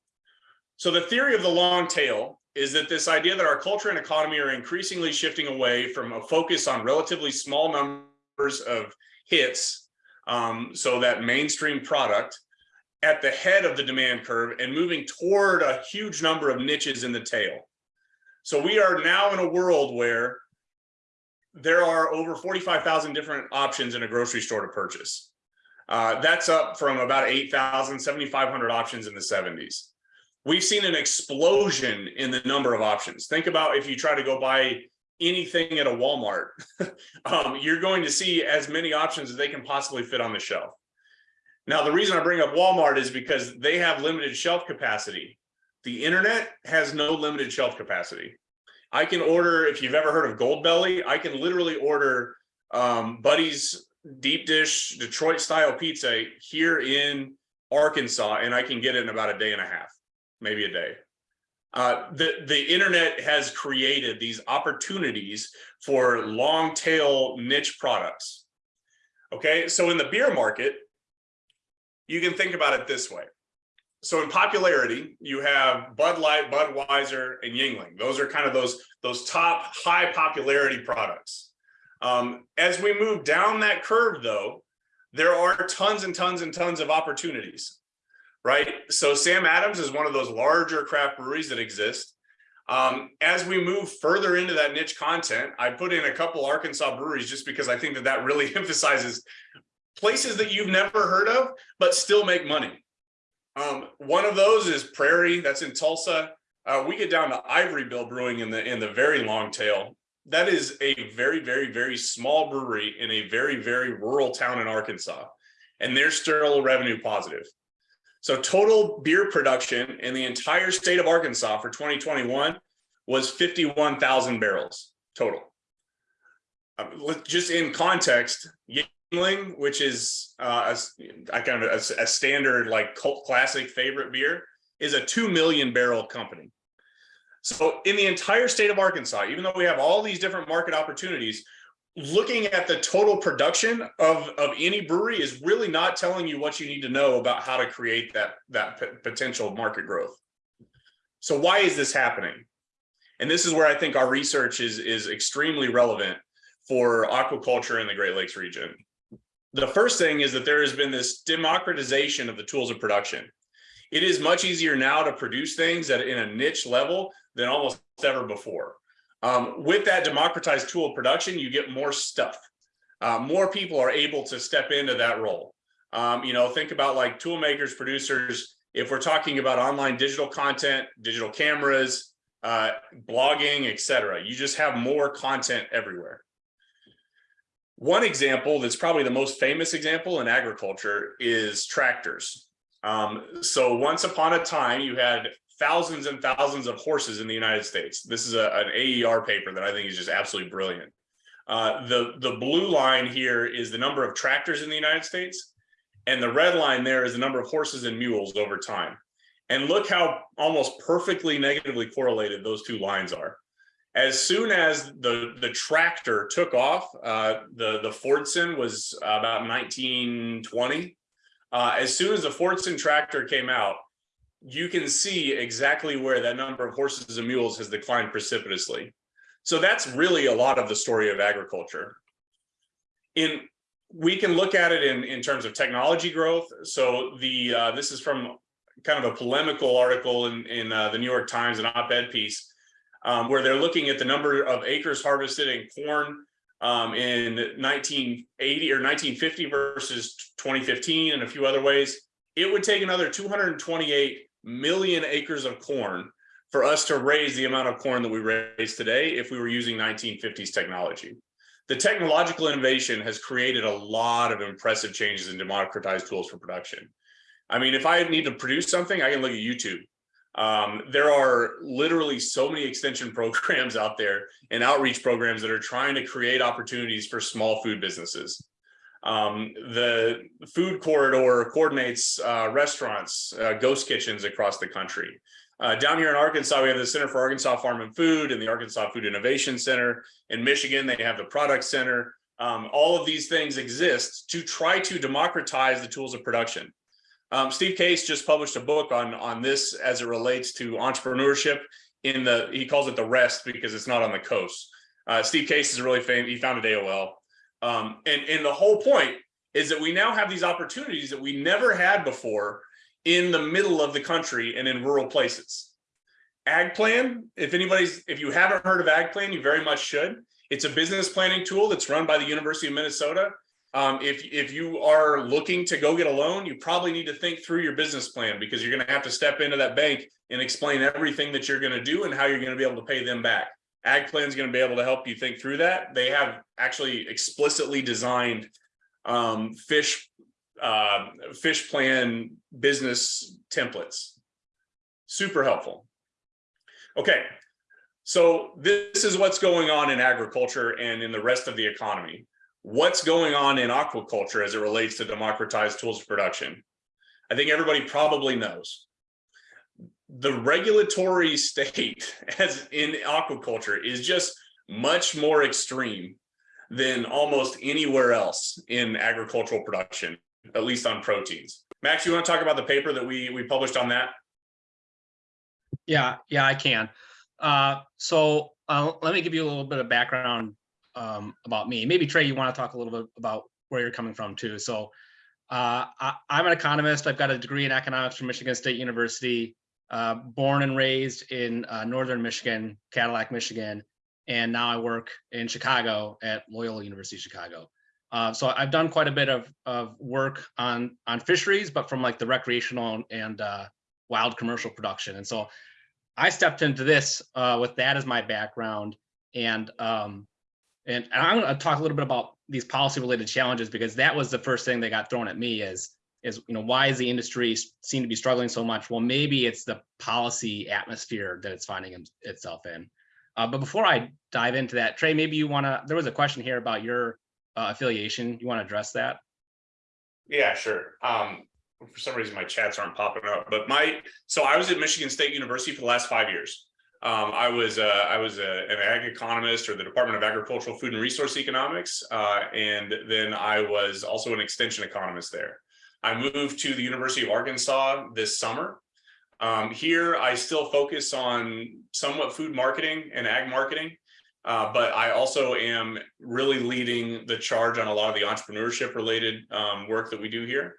So the theory of the long tail is that this idea that our culture and economy are increasingly shifting away from a focus on relatively small numbers of hits. Um, so that mainstream product at the head of the demand curve and moving toward a huge number of niches in the tail. So we are now in a world where there are over 45,000 different options in a grocery store to purchase. Uh, that's up from about 8,000, 7,500 options in the 70s. We've seen an explosion in the number of options. Think about if you try to go buy anything at a Walmart, um, you're going to see as many options as they can possibly fit on the shelf. Now, the reason I bring up Walmart is because they have limited shelf capacity. The internet has no limited shelf capacity. I can order, if you've ever heard of Goldbelly, I can literally order um, Buddy's deep dish Detroit style pizza here in Arkansas, and I can get it in about a day and a half, maybe a day. Uh, the, the internet has created these opportunities for long tail niche products. Okay, so in the beer market, you can think about it this way. So in popularity, you have Bud Light, Budweiser, and Yuengling. Those are kind of those, those top high popularity products. Um, as we move down that curve, though, there are tons and tons and tons of opportunities, right? So Sam Adams is one of those larger craft breweries that exist. Um, as we move further into that niche content, I put in a couple Arkansas breweries just because I think that that really emphasizes places that you've never heard of, but still make money. Um, one of those is Prairie, that's in Tulsa. Uh, we get down to Ivory Bill Brewing in the in the very long tail. That is a very, very, very small brewery in a very, very rural town in Arkansas, and they're still revenue positive. So total beer production in the entire state of Arkansas for 2021 was 51,000 barrels total. Uh, just in context, Yuengling, which is uh, a, a kind of a, a standard like cult classic favorite beer, is a two million barrel company. So in the entire state of Arkansas, even though we have all these different market opportunities, looking at the total production of, of any brewery is really not telling you what you need to know about how to create that, that potential market growth. So why is this happening? And this is where I think our research is, is extremely relevant for aquaculture in the Great Lakes region. The first thing is that there has been this democratization of the tools of production. It is much easier now to produce things at in a niche level than almost ever before. Um, with that democratized tool of production, you get more stuff. Uh, more people are able to step into that role. Um, you know, think about like tool makers, producers. If we're talking about online digital content, digital cameras, uh, blogging, etc., you just have more content everywhere. One example that's probably the most famous example in agriculture is tractors. Um, so once upon a time, you had thousands and thousands of horses in the United States. This is a, an AER paper that I think is just absolutely brilliant. Uh, the, the blue line here is the number of tractors in the United States. And the red line there is the number of horses and mules over time. And look how almost perfectly negatively correlated those two lines are. As soon as the, the tractor took off, uh, the, the Fordson was about 1920. Uh, as soon as the Fordson tractor came out, you can see exactly where that number of horses and mules has declined precipitously. So that's really a lot of the story of agriculture. In we can look at it in, in terms of technology growth. So the uh, this is from kind of a polemical article in, in uh, the New York Times, an op-ed piece, um, where they're looking at the number of acres harvested in corn um, in 1980 or 1950 versus 2015 and a few other ways. It would take another 228 million acres of corn for us to raise the amount of corn that we raise today if we were using 1950s technology. The technological innovation has created a lot of impressive changes in democratized tools for production. I mean, if I need to produce something, I can look at YouTube. Um, there are literally so many extension programs out there and outreach programs that are trying to create opportunities for small food businesses. Um, the food corridor coordinates uh, restaurants, uh, ghost kitchens across the country. Uh, down here in Arkansas, we have the Center for Arkansas Farm and Food and the Arkansas Food Innovation Center. In Michigan, they have the Product Center. Um, all of these things exist to try to democratize the tools of production. Um, Steve Case just published a book on, on this as it relates to entrepreneurship in the, he calls it the rest because it's not on the coast. Uh, Steve Case is really famous. He founded AOL. Um, and, and the whole point is that we now have these opportunities that we never had before in the middle of the country and in rural places. AgPlan, if anybody's, if you haven't heard of AgPlan, you very much should. It's a business planning tool that's run by the University of Minnesota. Um, if, if you are looking to go get a loan, you probably need to think through your business plan because you're gonna have to step into that bank and explain everything that you're gonna do and how you're gonna be able to pay them back. AgPlan is gonna be able to help you think through that. They have actually explicitly designed um, fish, uh, fish plan business templates. Super helpful. Okay, so this is what's going on in agriculture and in the rest of the economy. What's going on in aquaculture as it relates to democratized tools of production? I think everybody probably knows. The regulatory state as in aquaculture is just much more extreme than almost anywhere else in agricultural production, at least on proteins. Max, you want to talk about the paper that we we published on that? Yeah, yeah, I can. Uh, so uh, let me give you a little bit of background um, about me. Maybe Trey, you want to talk a little bit about where you're coming from too. So uh, I, I'm an economist. I've got a degree in economics from Michigan State University. Uh, born and raised in uh, northern Michigan, Cadillac, Michigan, and now I work in Chicago at Loyola University Chicago. Uh, so I've done quite a bit of of work on on fisheries, but from like the recreational and uh, wild commercial production. And so I stepped into this uh, with that as my background, and um, and, I'm going to talk a little bit about these policy related challenges because that was the first thing that got thrown at me is is you know why is the industry seem to be struggling so much? Well, maybe it's the policy atmosphere that it's finding itself in. Uh, but before I dive into that, Trey, maybe you want to. There was a question here about your uh, affiliation. You want to address that? Yeah, sure. Um, for some reason, my chats aren't popping up, but my, so I was at Michigan State University for the last five years. Um, I was, uh, I was a, an ag economist or the Department of Agricultural Food and Resource Economics. Uh, and then I was also an extension economist there. I moved to the University of Arkansas this summer. Um, here, I still focus on somewhat food marketing and ag marketing. Uh, but I also am really leading the charge on a lot of the entrepreneurship related um, work that we do here.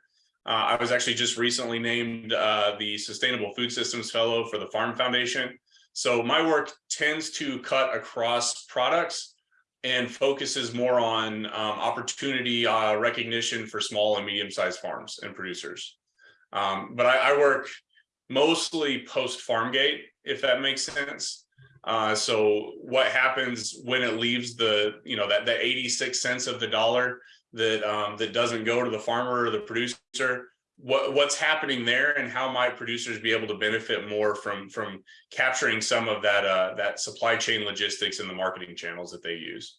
Uh, I was actually just recently named uh, the Sustainable Food Systems Fellow for the Farm Foundation. So my work tends to cut across products and focuses more on um, opportunity uh, recognition for small and medium-sized farms and producers. Um, but I, I work mostly post farm gate, if that makes sense. Uh, so what happens when it leaves the, you know, that, that 86 cents of the dollar that, um, that doesn't go to the farmer or the producer? What, what's happening there and how might producers be able to benefit more from, from capturing some of that, uh, that supply chain logistics and the marketing channels that they use?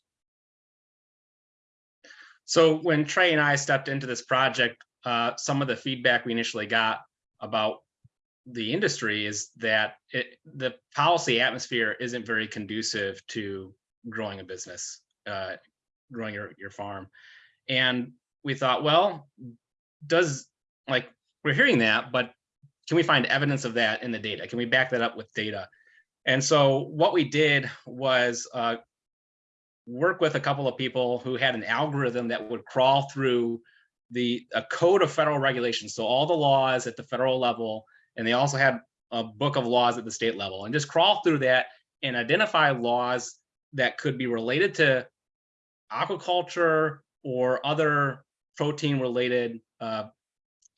So when Trey and I stepped into this project, uh, some of the feedback we initially got about the industry is that it, the policy atmosphere isn't very conducive to growing a business, uh, growing your, your farm. And we thought, well, does like, we're hearing that, but can we find evidence of that in the data? Can we back that up with data? And so what we did was uh, work with a couple of people who had an algorithm that would crawl through the a code of federal regulations. So all the laws at the federal level, and they also had a book of laws at the state level, and just crawl through that and identify laws that could be related to aquaculture or other protein related uh,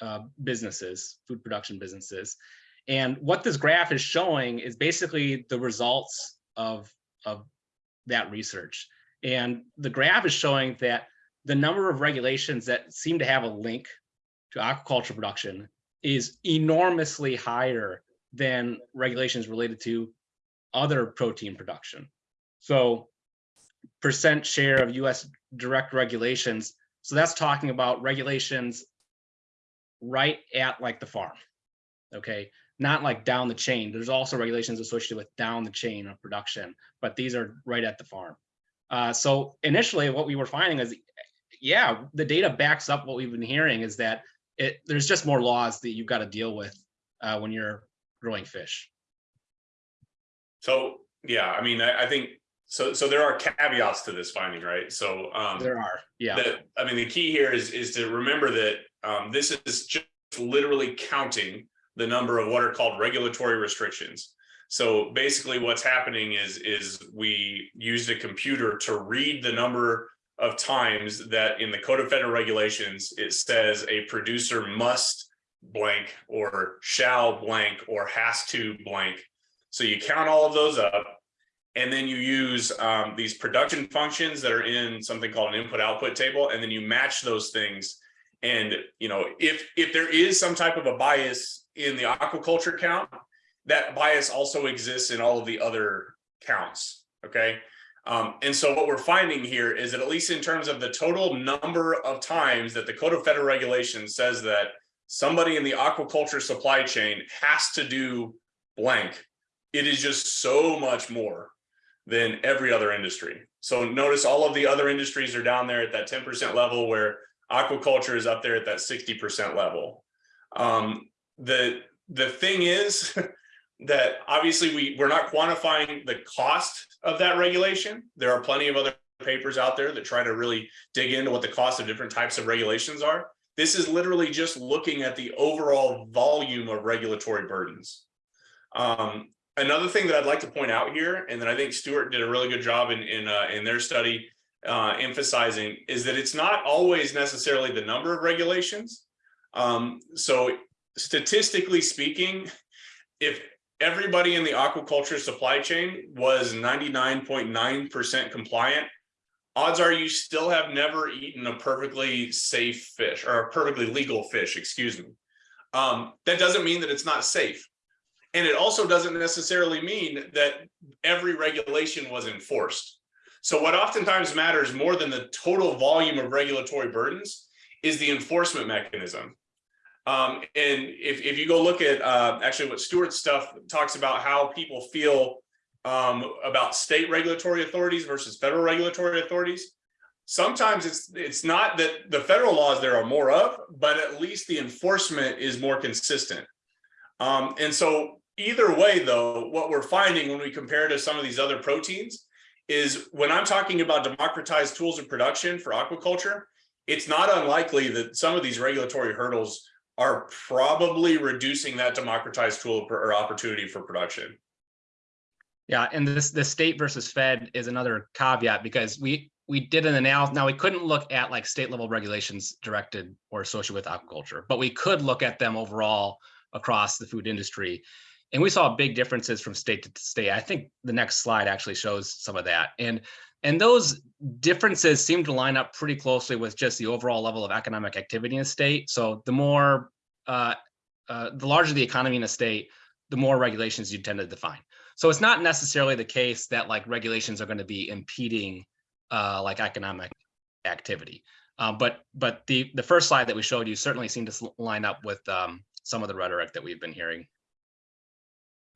uh, businesses, food production businesses. And what this graph is showing is basically the results of, of that research. And the graph is showing that the number of regulations that seem to have a link to aquaculture production is enormously higher than regulations related to other protein production. So percent share of US direct regulations. So that's talking about regulations right at like the farm. Okay, not like down the chain. There's also regulations associated with down the chain of production, but these are right at the farm. Uh, so initially what we were finding is, yeah, the data backs up what we've been hearing is that it, there's just more laws that you've got to deal with uh, when you're growing fish. So, yeah, I mean, I, I think so, so there are caveats to this finding, right? So, um, There are, yeah. the, I mean, the key here is, is to remember that, um, this is just literally counting the number of what are called regulatory restrictions. So basically what's happening is, is we used a computer to read the number of times that in the Code of Federal Regulations, it says a producer must blank or shall blank or has to blank. So you count all of those up and then you use um, these production functions that are in something called an input output table, and then you match those things. And you know, if if there is some type of a bias in the aquaculture count, that bias also exists in all of the other counts. Okay. Um, and so what we're finding here is that at least in terms of the total number of times that the Code of Federal Regulations says that somebody in the aquaculture supply chain has to do blank, it is just so much more than every other industry. So notice all of the other industries are down there at that 10% level where aquaculture is up there at that 60% level. Um, the, the thing is that obviously we, we're not quantifying the cost of that regulation. There are plenty of other papers out there that try to really dig into what the cost of different types of regulations are. This is literally just looking at the overall volume of regulatory burdens. Um, another thing that I'd like to point out here, and that I think Stuart did a really good job in in, uh, in their study uh, emphasizing, is that it's not always necessarily the number of regulations. Um, so statistically speaking, if everybody in the aquaculture supply chain was 99.9% compliant, odds are you still have never eaten a perfectly safe fish or a perfectly legal fish, excuse me. Um, that doesn't mean that it's not safe. And it also doesn't necessarily mean that every regulation was enforced. So what oftentimes matters more than the total volume of regulatory burdens is the enforcement mechanism. Um, and if, if you go look at uh, actually what Stuart's stuff talks about how people feel um, about state regulatory authorities versus federal regulatory authorities, sometimes it's it's not that the federal laws there are more of, but at least the enforcement is more consistent. Um, and so either way, though, what we're finding when we compare to some of these other proteins is when I'm talking about democratized tools of production for aquaculture, it's not unlikely that some of these regulatory hurdles are probably reducing that democratized tool or opportunity for production. Yeah, and this the state versus Fed is another caveat because we we did an analysis. Now we couldn't look at like state level regulations directed or associated with aquaculture, but we could look at them overall across the food industry. And we saw big differences from state to state. I think the next slide actually shows some of that. And and those differences seem to line up pretty closely with just the overall level of economic activity in a state. So the more, uh, uh, the larger the economy in a state, the more regulations you tend to define. So it's not necessarily the case that like regulations are going to be impeding uh, like economic activity. Um, but but the the first slide that we showed you certainly seemed to line up with um, some of the rhetoric that we've been hearing.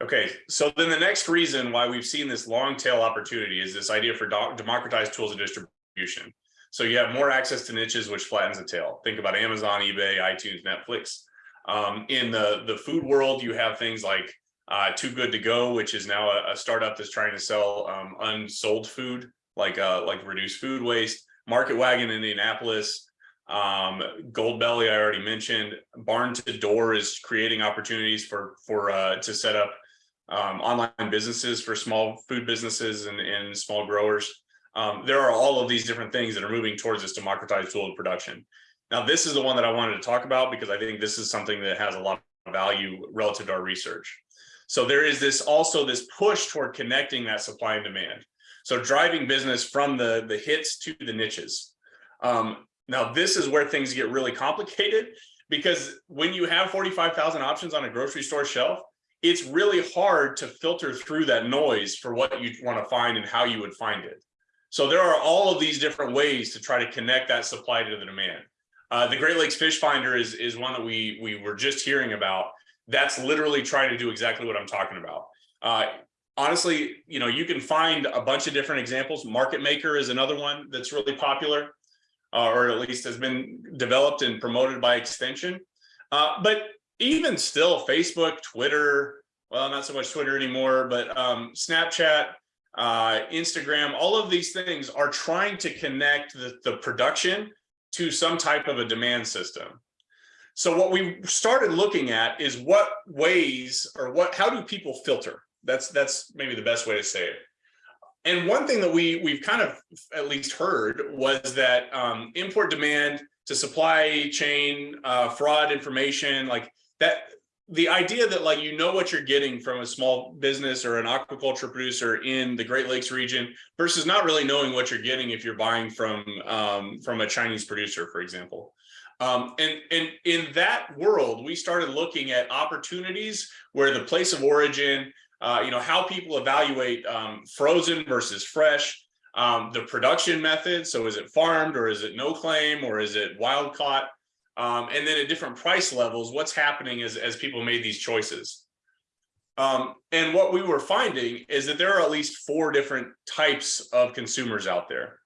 Okay, so then the next reason why we've seen this long tail opportunity is this idea for democratized tools of distribution. So you have more access to niches, which flattens the tail. Think about Amazon, eBay, iTunes, Netflix. Um, in the, the food world, you have things like uh, Too Good To Go, which is now a, a startup that's trying to sell um, unsold food, like uh, like reduce food waste. Market Wagon in Indianapolis, um, Goldbelly, I already mentioned. Barn to Door is creating opportunities for for uh, to set up um, online businesses for small food businesses and, and small growers. Um, there are all of these different things that are moving towards this democratized tool of production. Now, this is the one that I wanted to talk about because I think this is something that has a lot of value relative to our research. So there is this also this push toward connecting that supply and demand. So driving business from the, the hits to the niches. Um, now, this is where things get really complicated because when you have 45,000 options on a grocery store shelf, it's really hard to filter through that noise for what you want to find and how you would find it. So there are all of these different ways to try to connect that supply to the demand. Uh, the Great Lakes Fish Finder is, is one that we, we were just hearing about. That's literally trying to do exactly what I'm talking about. Uh, honestly, you know, you can find a bunch of different examples. Market Maker is another one that's really popular, uh, or at least has been developed and promoted by extension. Uh, but even still, Facebook, Twitter, well, not so much Twitter anymore, but um, Snapchat, uh, Instagram, all of these things are trying to connect the, the production to some type of a demand system. So what we started looking at is what ways or what, how do people filter? That's, that's maybe the best way to say it. And one thing that we, we've kind of at least heard was that um, import demand to supply chain uh, fraud information, like that, the idea that like you know what you're getting from a small business or an aquaculture producer in the Great Lakes region versus not really knowing what you're getting if you're buying from um, from a Chinese producer, for example. Um, and, and in that world, we started looking at opportunities where the place of origin, uh, you know, how people evaluate um, frozen versus fresh, um, the production method. So is it farmed or is it no claim or is it wild caught? Um, and then at different price levels, what's happening as, as people made these choices. Um, and what we were finding is that there are at least four different types of consumers out there.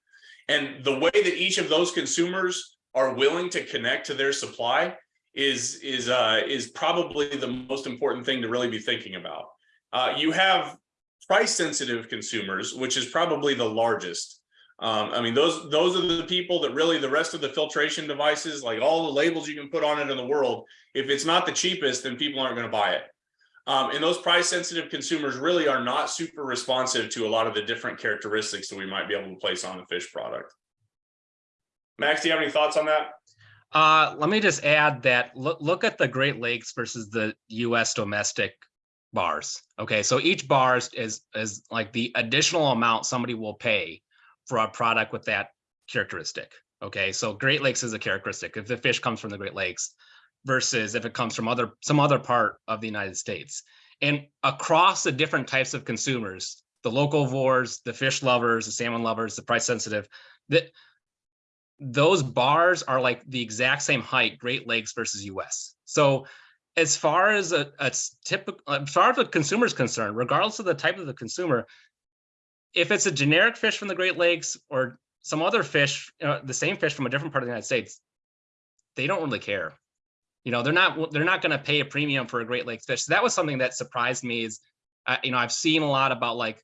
And the way that each of those consumers are willing to connect to their supply is, is, uh, is probably the most important thing to really be thinking about. Uh, you have price sensitive consumers, which is probably the largest. Um, I mean, those those are the people that really the rest of the filtration devices, like all the labels you can put on it in the world, if it's not the cheapest, then people aren't going to buy it. Um, and those price sensitive consumers really are not super responsive to a lot of the different characteristics that we might be able to place on a fish product. Max, do you have any thoughts on that? Uh, let me just add that look, look at the Great Lakes versus the US domestic bars. Okay, so each bar is, is like the additional amount somebody will pay for a product with that characteristic. Okay, so Great Lakes is a characteristic if the fish comes from the Great Lakes versus if it comes from other some other part of the United States. And across the different types of consumers, the locavores, the fish lovers, the salmon lovers, the price sensitive, that those bars are like the exact same height, Great Lakes versus US. So as far as a, a typical, as far as the consumer is concerned, regardless of the type of the consumer, if it's a generic fish from the Great Lakes or some other fish, uh, the same fish from a different part of the United States, they don't really care. You know, they're not they're not going to pay a premium for a Great Lakes fish. So that was something that surprised me. Is uh, you know I've seen a lot about like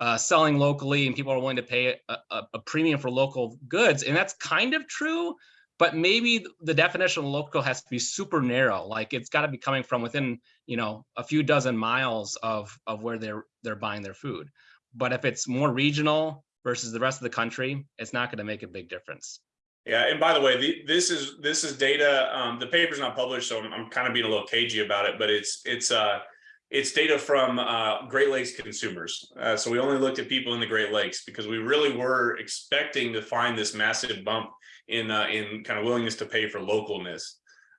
uh, selling locally and people are willing to pay a, a, a premium for local goods, and that's kind of true. But maybe the definition of local has to be super narrow. Like it's got to be coming from within you know a few dozen miles of of where they're they're buying their food. But if it's more regional versus the rest of the country, it's not going to make a big difference. Yeah, and by the way, the, this is this is data. Um, the paper's not published, so I'm, I'm kind of being a little cagey about it. But it's it's uh it's data from uh, Great Lakes consumers. Uh, so we only looked at people in the Great Lakes because we really were expecting to find this massive bump in uh, in kind of willingness to pay for localness.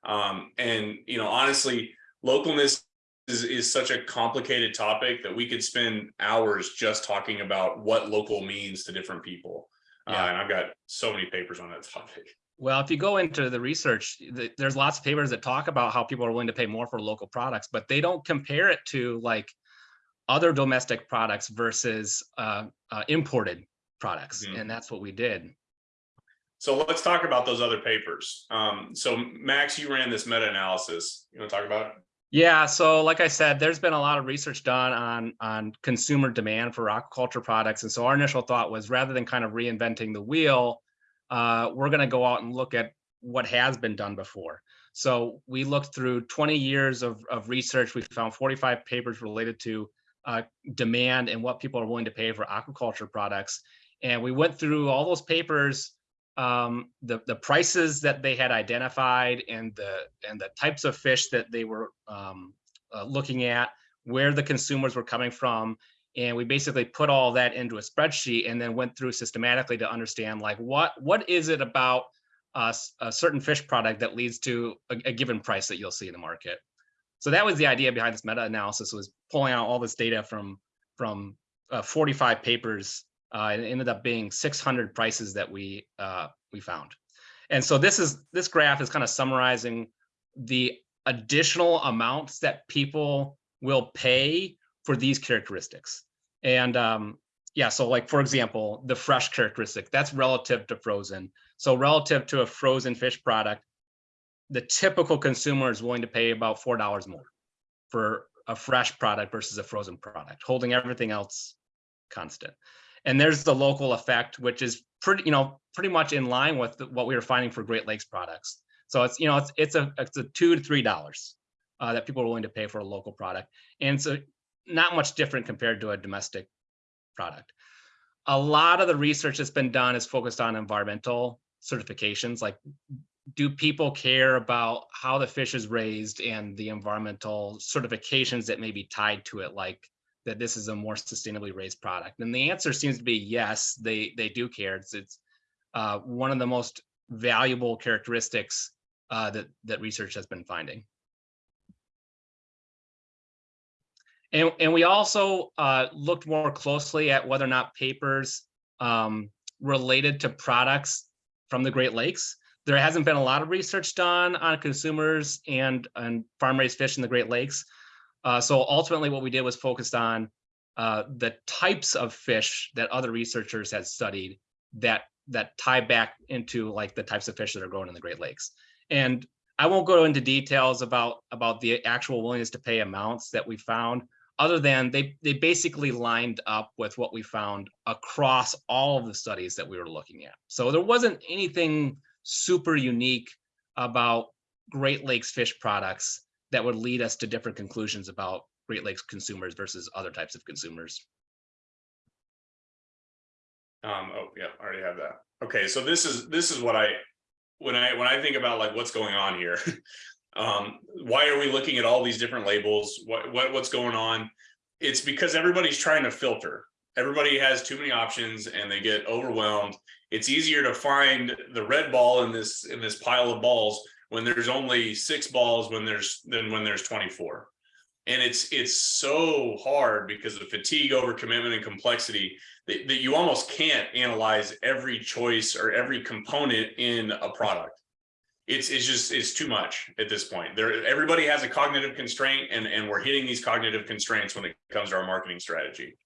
Um, and you know, honestly, localness is, is such a complicated topic that we could spend hours just talking about what local means to different people. Yeah. Uh, and I've got so many papers on that topic. Well, if you go into the research, th- there's lots of papers that talk about how people are willing to pay more for local products, but they don't compare it to like other domestic products versus uh, uh, imported products, Mhm. and that's what we did. So let's talk about those other papers. Um, so Max, you ran this meta-analysis. You want to talk about it? Yeah, so like I said, there's been a lot of research done on on consumer demand for aquaculture products, and so our initial thought was rather than kind of reinventing the wheel, uh, we're going to go out and look at what has been done before. So we looked through 20 years of, of research. We found 45 papers related to uh, demand and what people are willing to pay for aquaculture products. And we went through all those papers, um, the, the prices that they had identified and the, and the types of fish that they were um, uh, looking at, where the consumers were coming from, and we basically put all that into a spreadsheet and then went through systematically to understand like what what is it about uh, a certain fish product that leads to a, a, given price that you'll see in the market. So that was the idea behind this meta-analysis was pulling out all this data from from uh, 45 papers uh, it ended up being 600 prices that we uh, we found. And so this is this graph is kind of summarizing the additional amounts that people will pay for these characteristics. And um, yeah, so like, for example, the fresh characteristic, that's relative to frozen. So relative to a frozen fish product, the typical consumer is willing to pay about $4 more for a fresh product versus a frozen product, holding everything else constant. And there's the local effect, which is pretty, you know, pretty much in line with what we were finding for Great Lakes products. So it's, you know, it's, it's a, it's a two to three dollars uh, that people are willing to pay for a local product. And so not much different compared to a domestic product. A lot of the research that's been done is focused on environmental certifications, like do people care about how the fish is raised and the environmental certifications that may be tied to it, like that this is a more sustainably raised product? And the answer seems to be yes, they they do care. It's it's uh, one of the most valuable characteristics uh, that that research has been finding. And, and we also uh, looked more closely at whether or not papers um, related to products from the Great Lakes. There hasn't been a lot of research done on consumers and, and farm raised fish in the Great Lakes. Uh, so ultimately what we did was focused on uh, the types of fish that other researchers had studied that that tie back into like the types of fish that are grown in the Great Lakes. And I won't go into details about about the actual willingness to pay amounts that we found, other than they they basically lined up with what we found across all of the studies that we were looking at. So there wasn't anything super unique about Great Lakes fish products that would lead us to different conclusions about Great Lakes consumers versus other types of consumers. Um, oh, yeah, I already have that. Okay, so this is, this is what I, when I, when I think about like what's going on here. Um, why are we looking at all these different labels? What, what, what's going on? It's because everybody's trying to filter. Everybody has too many options and they get overwhelmed. It's easier to find the red ball in this, in this pile of balls when there's only six balls when there's, than when there's 24. And it's, it's so hard because of fatigue over commitment and complexity that, that you almost can't analyze every choice or every component in a product. It's, it's just, it's too much at this point. There, everybody has a cognitive constraint and, and we're hitting these cognitive constraints when it comes to our marketing strategy.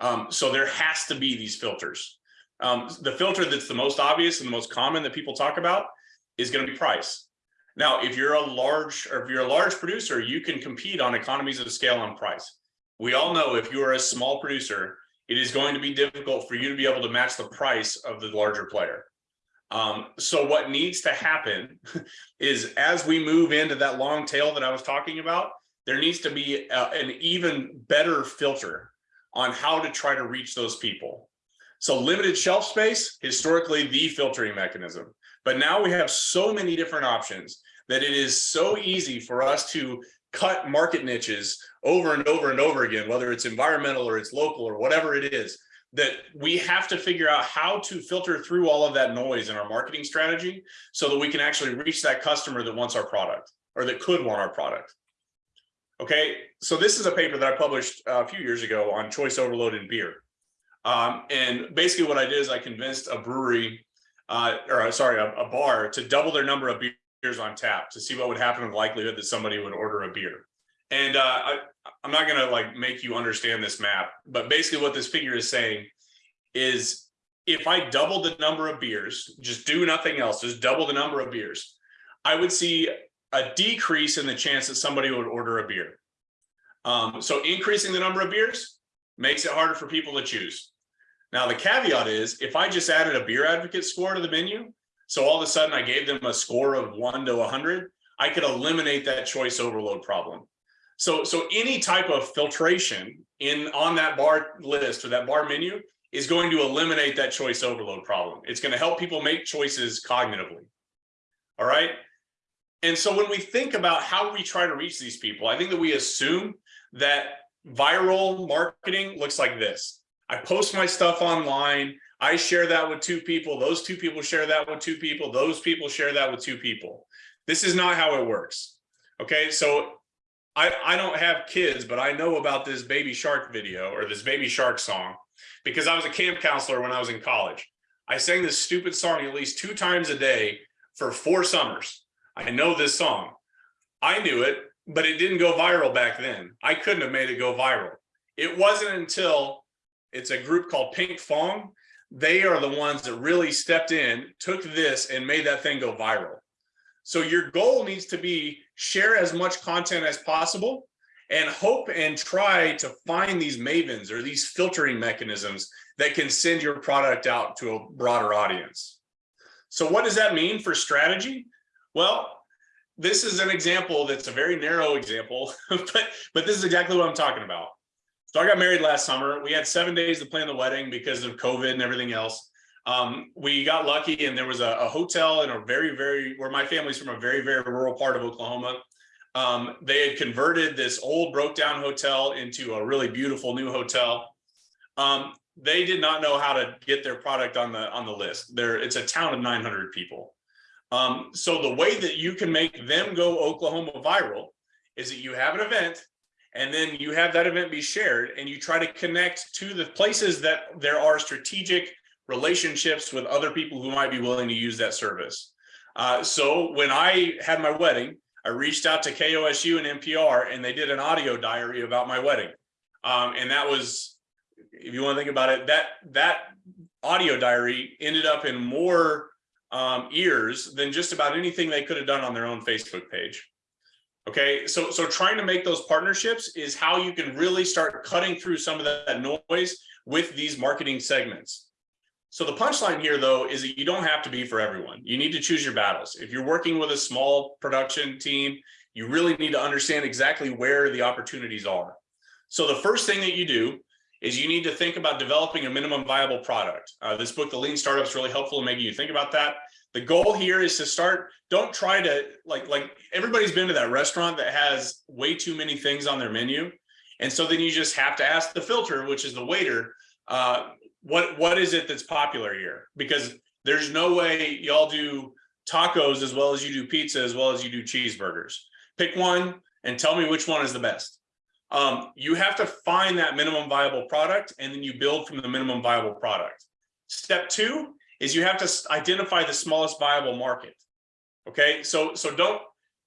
Um, so there has to be these filters. Um, the filter that's the most obvious and the most common that people talk about is going to be price. Now, if you're a large or if you're a large producer, you can compete on economies of scale on price. We all know if you are a small producer, it is going to be difficult for you to be able to match the price of the larger player. Um, so what needs to happen is as we move into that long tail that I was talking about, there needs to be a, an even better filter on how to try to reach those people. So limited shelf space, historically the filtering mechanism. But now we have so many different options that it is so easy for us to cut market niches over and over and over again, whether it's environmental or it's local or whatever it is, that we have to figure out how to filter through all of that noise in our marketing strategy so that we can actually reach that customer that wants our product or that could want our product. Okay, so this is a paper that I published a few years ago on choice overload in beer. Um, and basically what I did is I convinced a brewery, uh, or sorry, a, a bar to double their number of beers on tap to see what would happen with the likelihood that somebody would order a beer. And uh, I, I'm not gonna like make you understand this map, but basically what this figure is saying is if I double the number of beers, just do nothing else, just double the number of beers, I would see a decrease in the chance that somebody would order a beer. Um, so increasing the number of beers makes it harder for people to choose. Now, the caveat is if I just added a beer advocate score to the menu, so all of a sudden I gave them a score of one to 100, I could eliminate that choice overload problem. So, so any type of filtration in on that bar list or that bar menu is going to eliminate that choice overload problem. It's going to help people make choices cognitively. All right. And so when we think about how we try to reach these people, I think that we assume that viral marketing looks like this. I post my stuff online. I share that with two people. Those two people share that with two people. Those people share that with two people. This is not how it works. Okay, so I, I don't have kids, but I know about this baby shark video or this baby shark song because I was a camp counselor when I was in college. I sang this stupid song at least two times a day for four summers. I know this song. I knew it, but it didn't go viral back then. I couldn't have made it go viral. It wasn't until it's a group called Pinkfong. They are the ones that really stepped in, took this and made that thing go viral. So your goal needs to be share as much content as possible and hope and try to find these mavens or these filtering mechanisms that can send your product out to a broader audience. So what does that mean for strategy? Well, this is an example that's a very narrow example, but, but this is exactly what I'm talking about. So I got married last summer. We had seven days to plan the wedding because of COVID and everything else. Um, we got lucky and there was a, a hotel in a very, very, where my family's from a very, very rural part of Oklahoma. Um, they had converted this old broke down hotel into a really beautiful new hotel. Um, they did not know how to get their product on the on the list. There, it's a town of 900 people. Um, so the way that you can make them go Oklahoma viral is that you have an event and then you have that event be shared and you try to connect to the places that there are strategic relationships with other people who might be willing to use that service. Uh, so when I had my wedding, I reached out to KOSU and NPR and they did an audio diary about my wedding. Um, and that was, if you want to think about it, that that audio diary ended up in more um, ears than just about anything they could have done on their own Facebook page. Okay, so so trying to make those partnerships is how you can really start cutting through some of that noise with these marketing segments. So the punchline here, though, is that you don't have to be for everyone. You need to choose your battles. If you're working with a small production team, you really need to understand exactly where the opportunities are. So the first thing that you do is you need to think about developing a minimum viable product. Uh, this book, The Lean Startup, is really helpful in making you think about that. The goal here is to start, don't try to, like, like everybody's been to that restaurant that has way too many things on their menu. And so then you just have to ask the filter, which is the waiter, uh, what what is it that's popular here? Because there's no way y'all do tacos as well as you do pizza as well as you do cheeseburgers. Pick one and tell me which one is the best. Um, you have to find that minimum viable product and then you build from the minimum viable product. Step two is you have to identify the smallest viable market. Okay, so so don't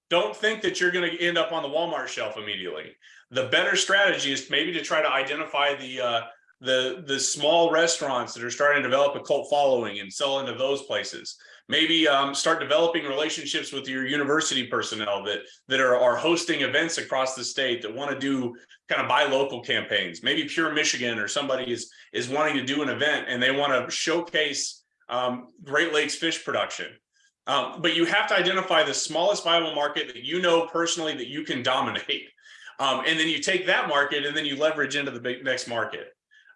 don't think that you're going to end up on the Walmart shelf immediately. The better strategy is maybe to try to identify the uh, the the small restaurants that are starting to develop a cult following and sell into those places. Maybe um, start developing relationships with your university personnel that that are, are hosting events across the state that want to do kind of buy local campaigns. Maybe Pure Michigan or somebody is is wanting to do an event and they want to showcase um, Great Lakes fish production. Um, but you have to identify the smallest viable market that you know personally that you can dominate. Um, and then you take that market and then you leverage into the big next market.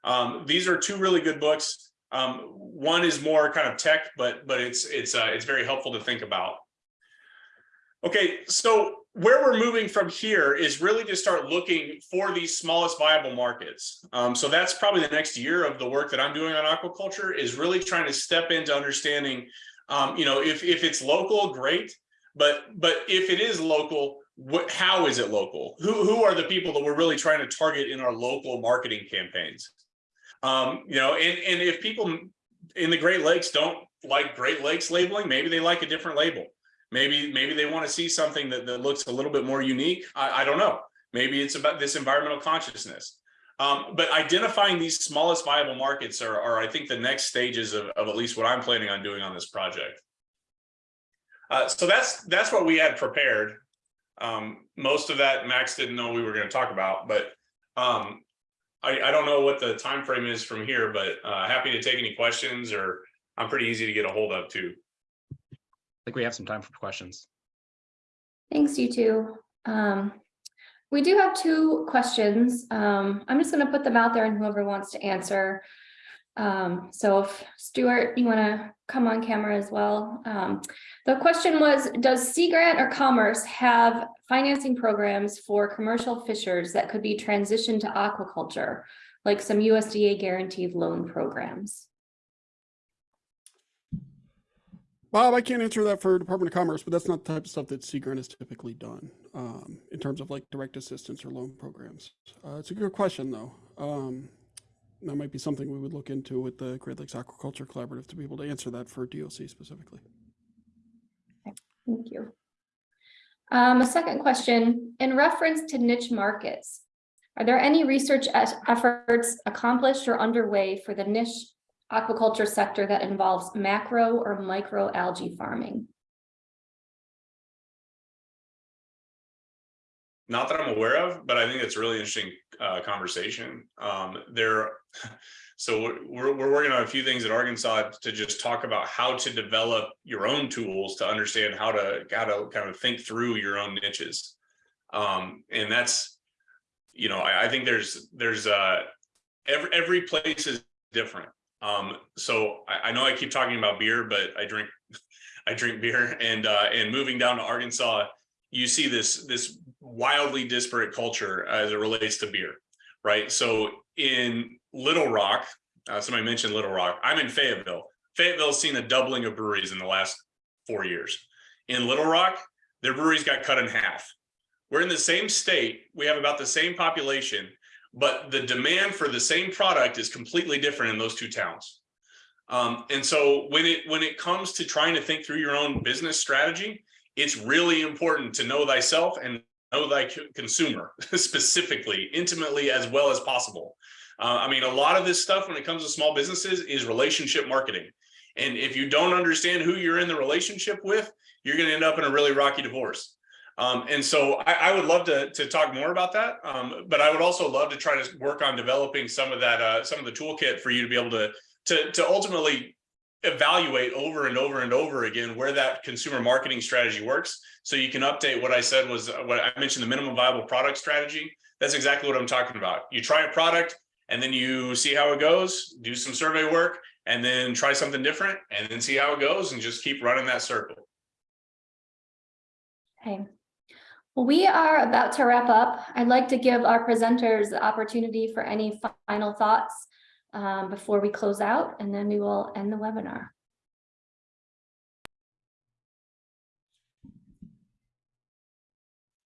Um, these are two really good books. Um, one is more kind of tech, but but it's it's uh, it's very helpful to think about. Okay, so where we're moving from here is really to start looking for these smallest viable markets. Um, so that's probably the next year of the work that I'm doing on aquaculture is really trying to step into understanding, um, you know, if if it's local, great, but but if it is local, what how is it local? Who who are the people that we're really trying to target in our local marketing campaigns? Um, you know, and, and if people in the Great Lakes don't like Great Lakes labeling, maybe they like a different label. Maybe, maybe they want to see something that, that looks a little bit more unique. I, I don't know. Maybe it's about this environmental consciousness. Um, but identifying these smallest viable markets are, are, I think, the next stages of, of at least what I'm planning on doing on this project. Uh, so that's that's what we had prepared. Um, most of that Max didn't know we were going to talk about, but um, I, I don't know what the time frame is from here, but uh, happy to take any questions or I'm pretty easy to get a hold of too. Think we have some time for questions. Thanks, you two. Um, we do have two questions. Um, I'm just going to put them out there and whoever wants to answer. Um, so if Stuart, you want to come on camera as well. Um, the question was, does Sea Grant or Commerce have financing programs for commercial fishers that could be transitioned to aquaculture, like some USDA guaranteed loan programs? Bob, I can't answer that for Department of Commerce, but that's not the type of stuff that Sea Grant has typically done um, in terms of like direct assistance or loan programs. Uh, it's a good question, though. Um, that might be something we would look into with the Great Lakes Aquaculture Collaborative to be able to answer that for DOC specifically. Thank you. Um, a second question, in reference to niche markets, are there any research efforts accomplished or underway for the niche aquaculture sector that involves macro or micro algae farming? not that I'm aware of, but I think it's a really interesting uh, conversation. Um, there, so we're- we're working on a few things at Arkansas to just talk about how to develop your own tools to understand how to how to kind of think through your own niches. Um, and that's, you know, I, I think there's there's uh every every place is different. Um, so I, I know I keep talking about beer, but I drink I drink beer and uh and moving down to Arkansas, you see this this wildly disparate culture as it relates to beer, right? So in Little Rock, uh, somebody mentioned Little Rock. I'm in Fayetteville. Fayetteville's seen a doubling of breweries in the last four years. In Little Rock, their breweries got cut in half. We're in the same state. We have about the same population, but the demand for the same product is completely different in those two towns. Um, and so when it when it comes to trying to think through your own business strategy, it's really important to know thyself and know thy consumer specifically, intimately as well as possible. Uh, I mean, a lot of this stuff when it comes to small businesses is relationship marketing. And if you don't understand who you're in the relationship with, you're going to end up in a really rocky divorce. Um, and so I, I would love to, to talk more about that. Um, but I would also love to try to work on developing some of that, uh, some of the toolkit for you to be able to, to, to ultimately evaluate over and over and over again where that consumer marketing strategy works. So you can update what I said was uh, what I mentioned, the minimum viable product strategy. That's exactly what I'm talking about. You try a product and then you see how it goes, do some survey work, and then try something different and then see how it goes and just keep running that circle. Okay. We are about to wrap up. I'd like to give our presenters the opportunity for any final thoughts um, before we close out, and then we will end the webinar.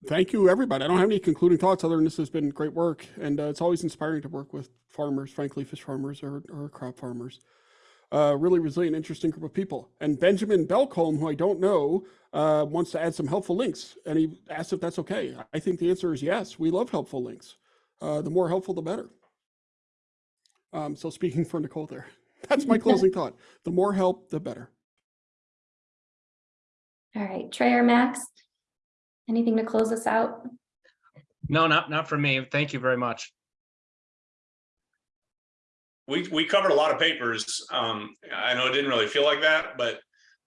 Thank you, everybody. I don't have any concluding thoughts other than this has been great work. And uh, it's always inspiring to work with farmers, frankly, fish farmers or, or crop farmers. Uh, really resilient, interesting group of people. And Benjamin Belcombe, who I don't know, uh, wants to add some helpful links. And he asked if that's okay. I think the answer is yes. We love helpful links. Uh, the more helpful, the better. Um, so speaking for Nicole there, that's my closing thought. The more help, the better. All right, Trey or Max? Anything to close us out? No, not, not for me. Thank you very much. We we covered a lot of papers. Um, I know it didn't really feel like that, but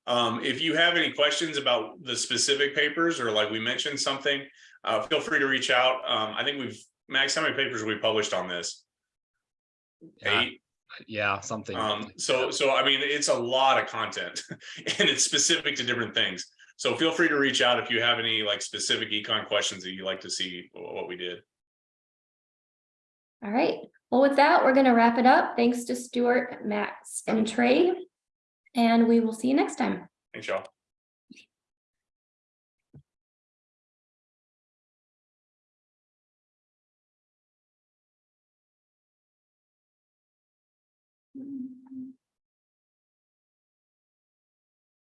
um, if you have any questions about the specific papers or like we mentioned something, uh, feel free to reach out. Um, I think we've Max, how many papers have we published on this? Yeah, Eight. Yeah, something. Um, so so I mean, it's a lot of content and it's specific to different things. So feel free to reach out if you have any like specific econ questions that you'd like to see what we did. All right, well, with that, we're gonna wrap it up. Thanks to Stuart, Max, and Trey. And we will see you next time. Thanks, y'all. Mm.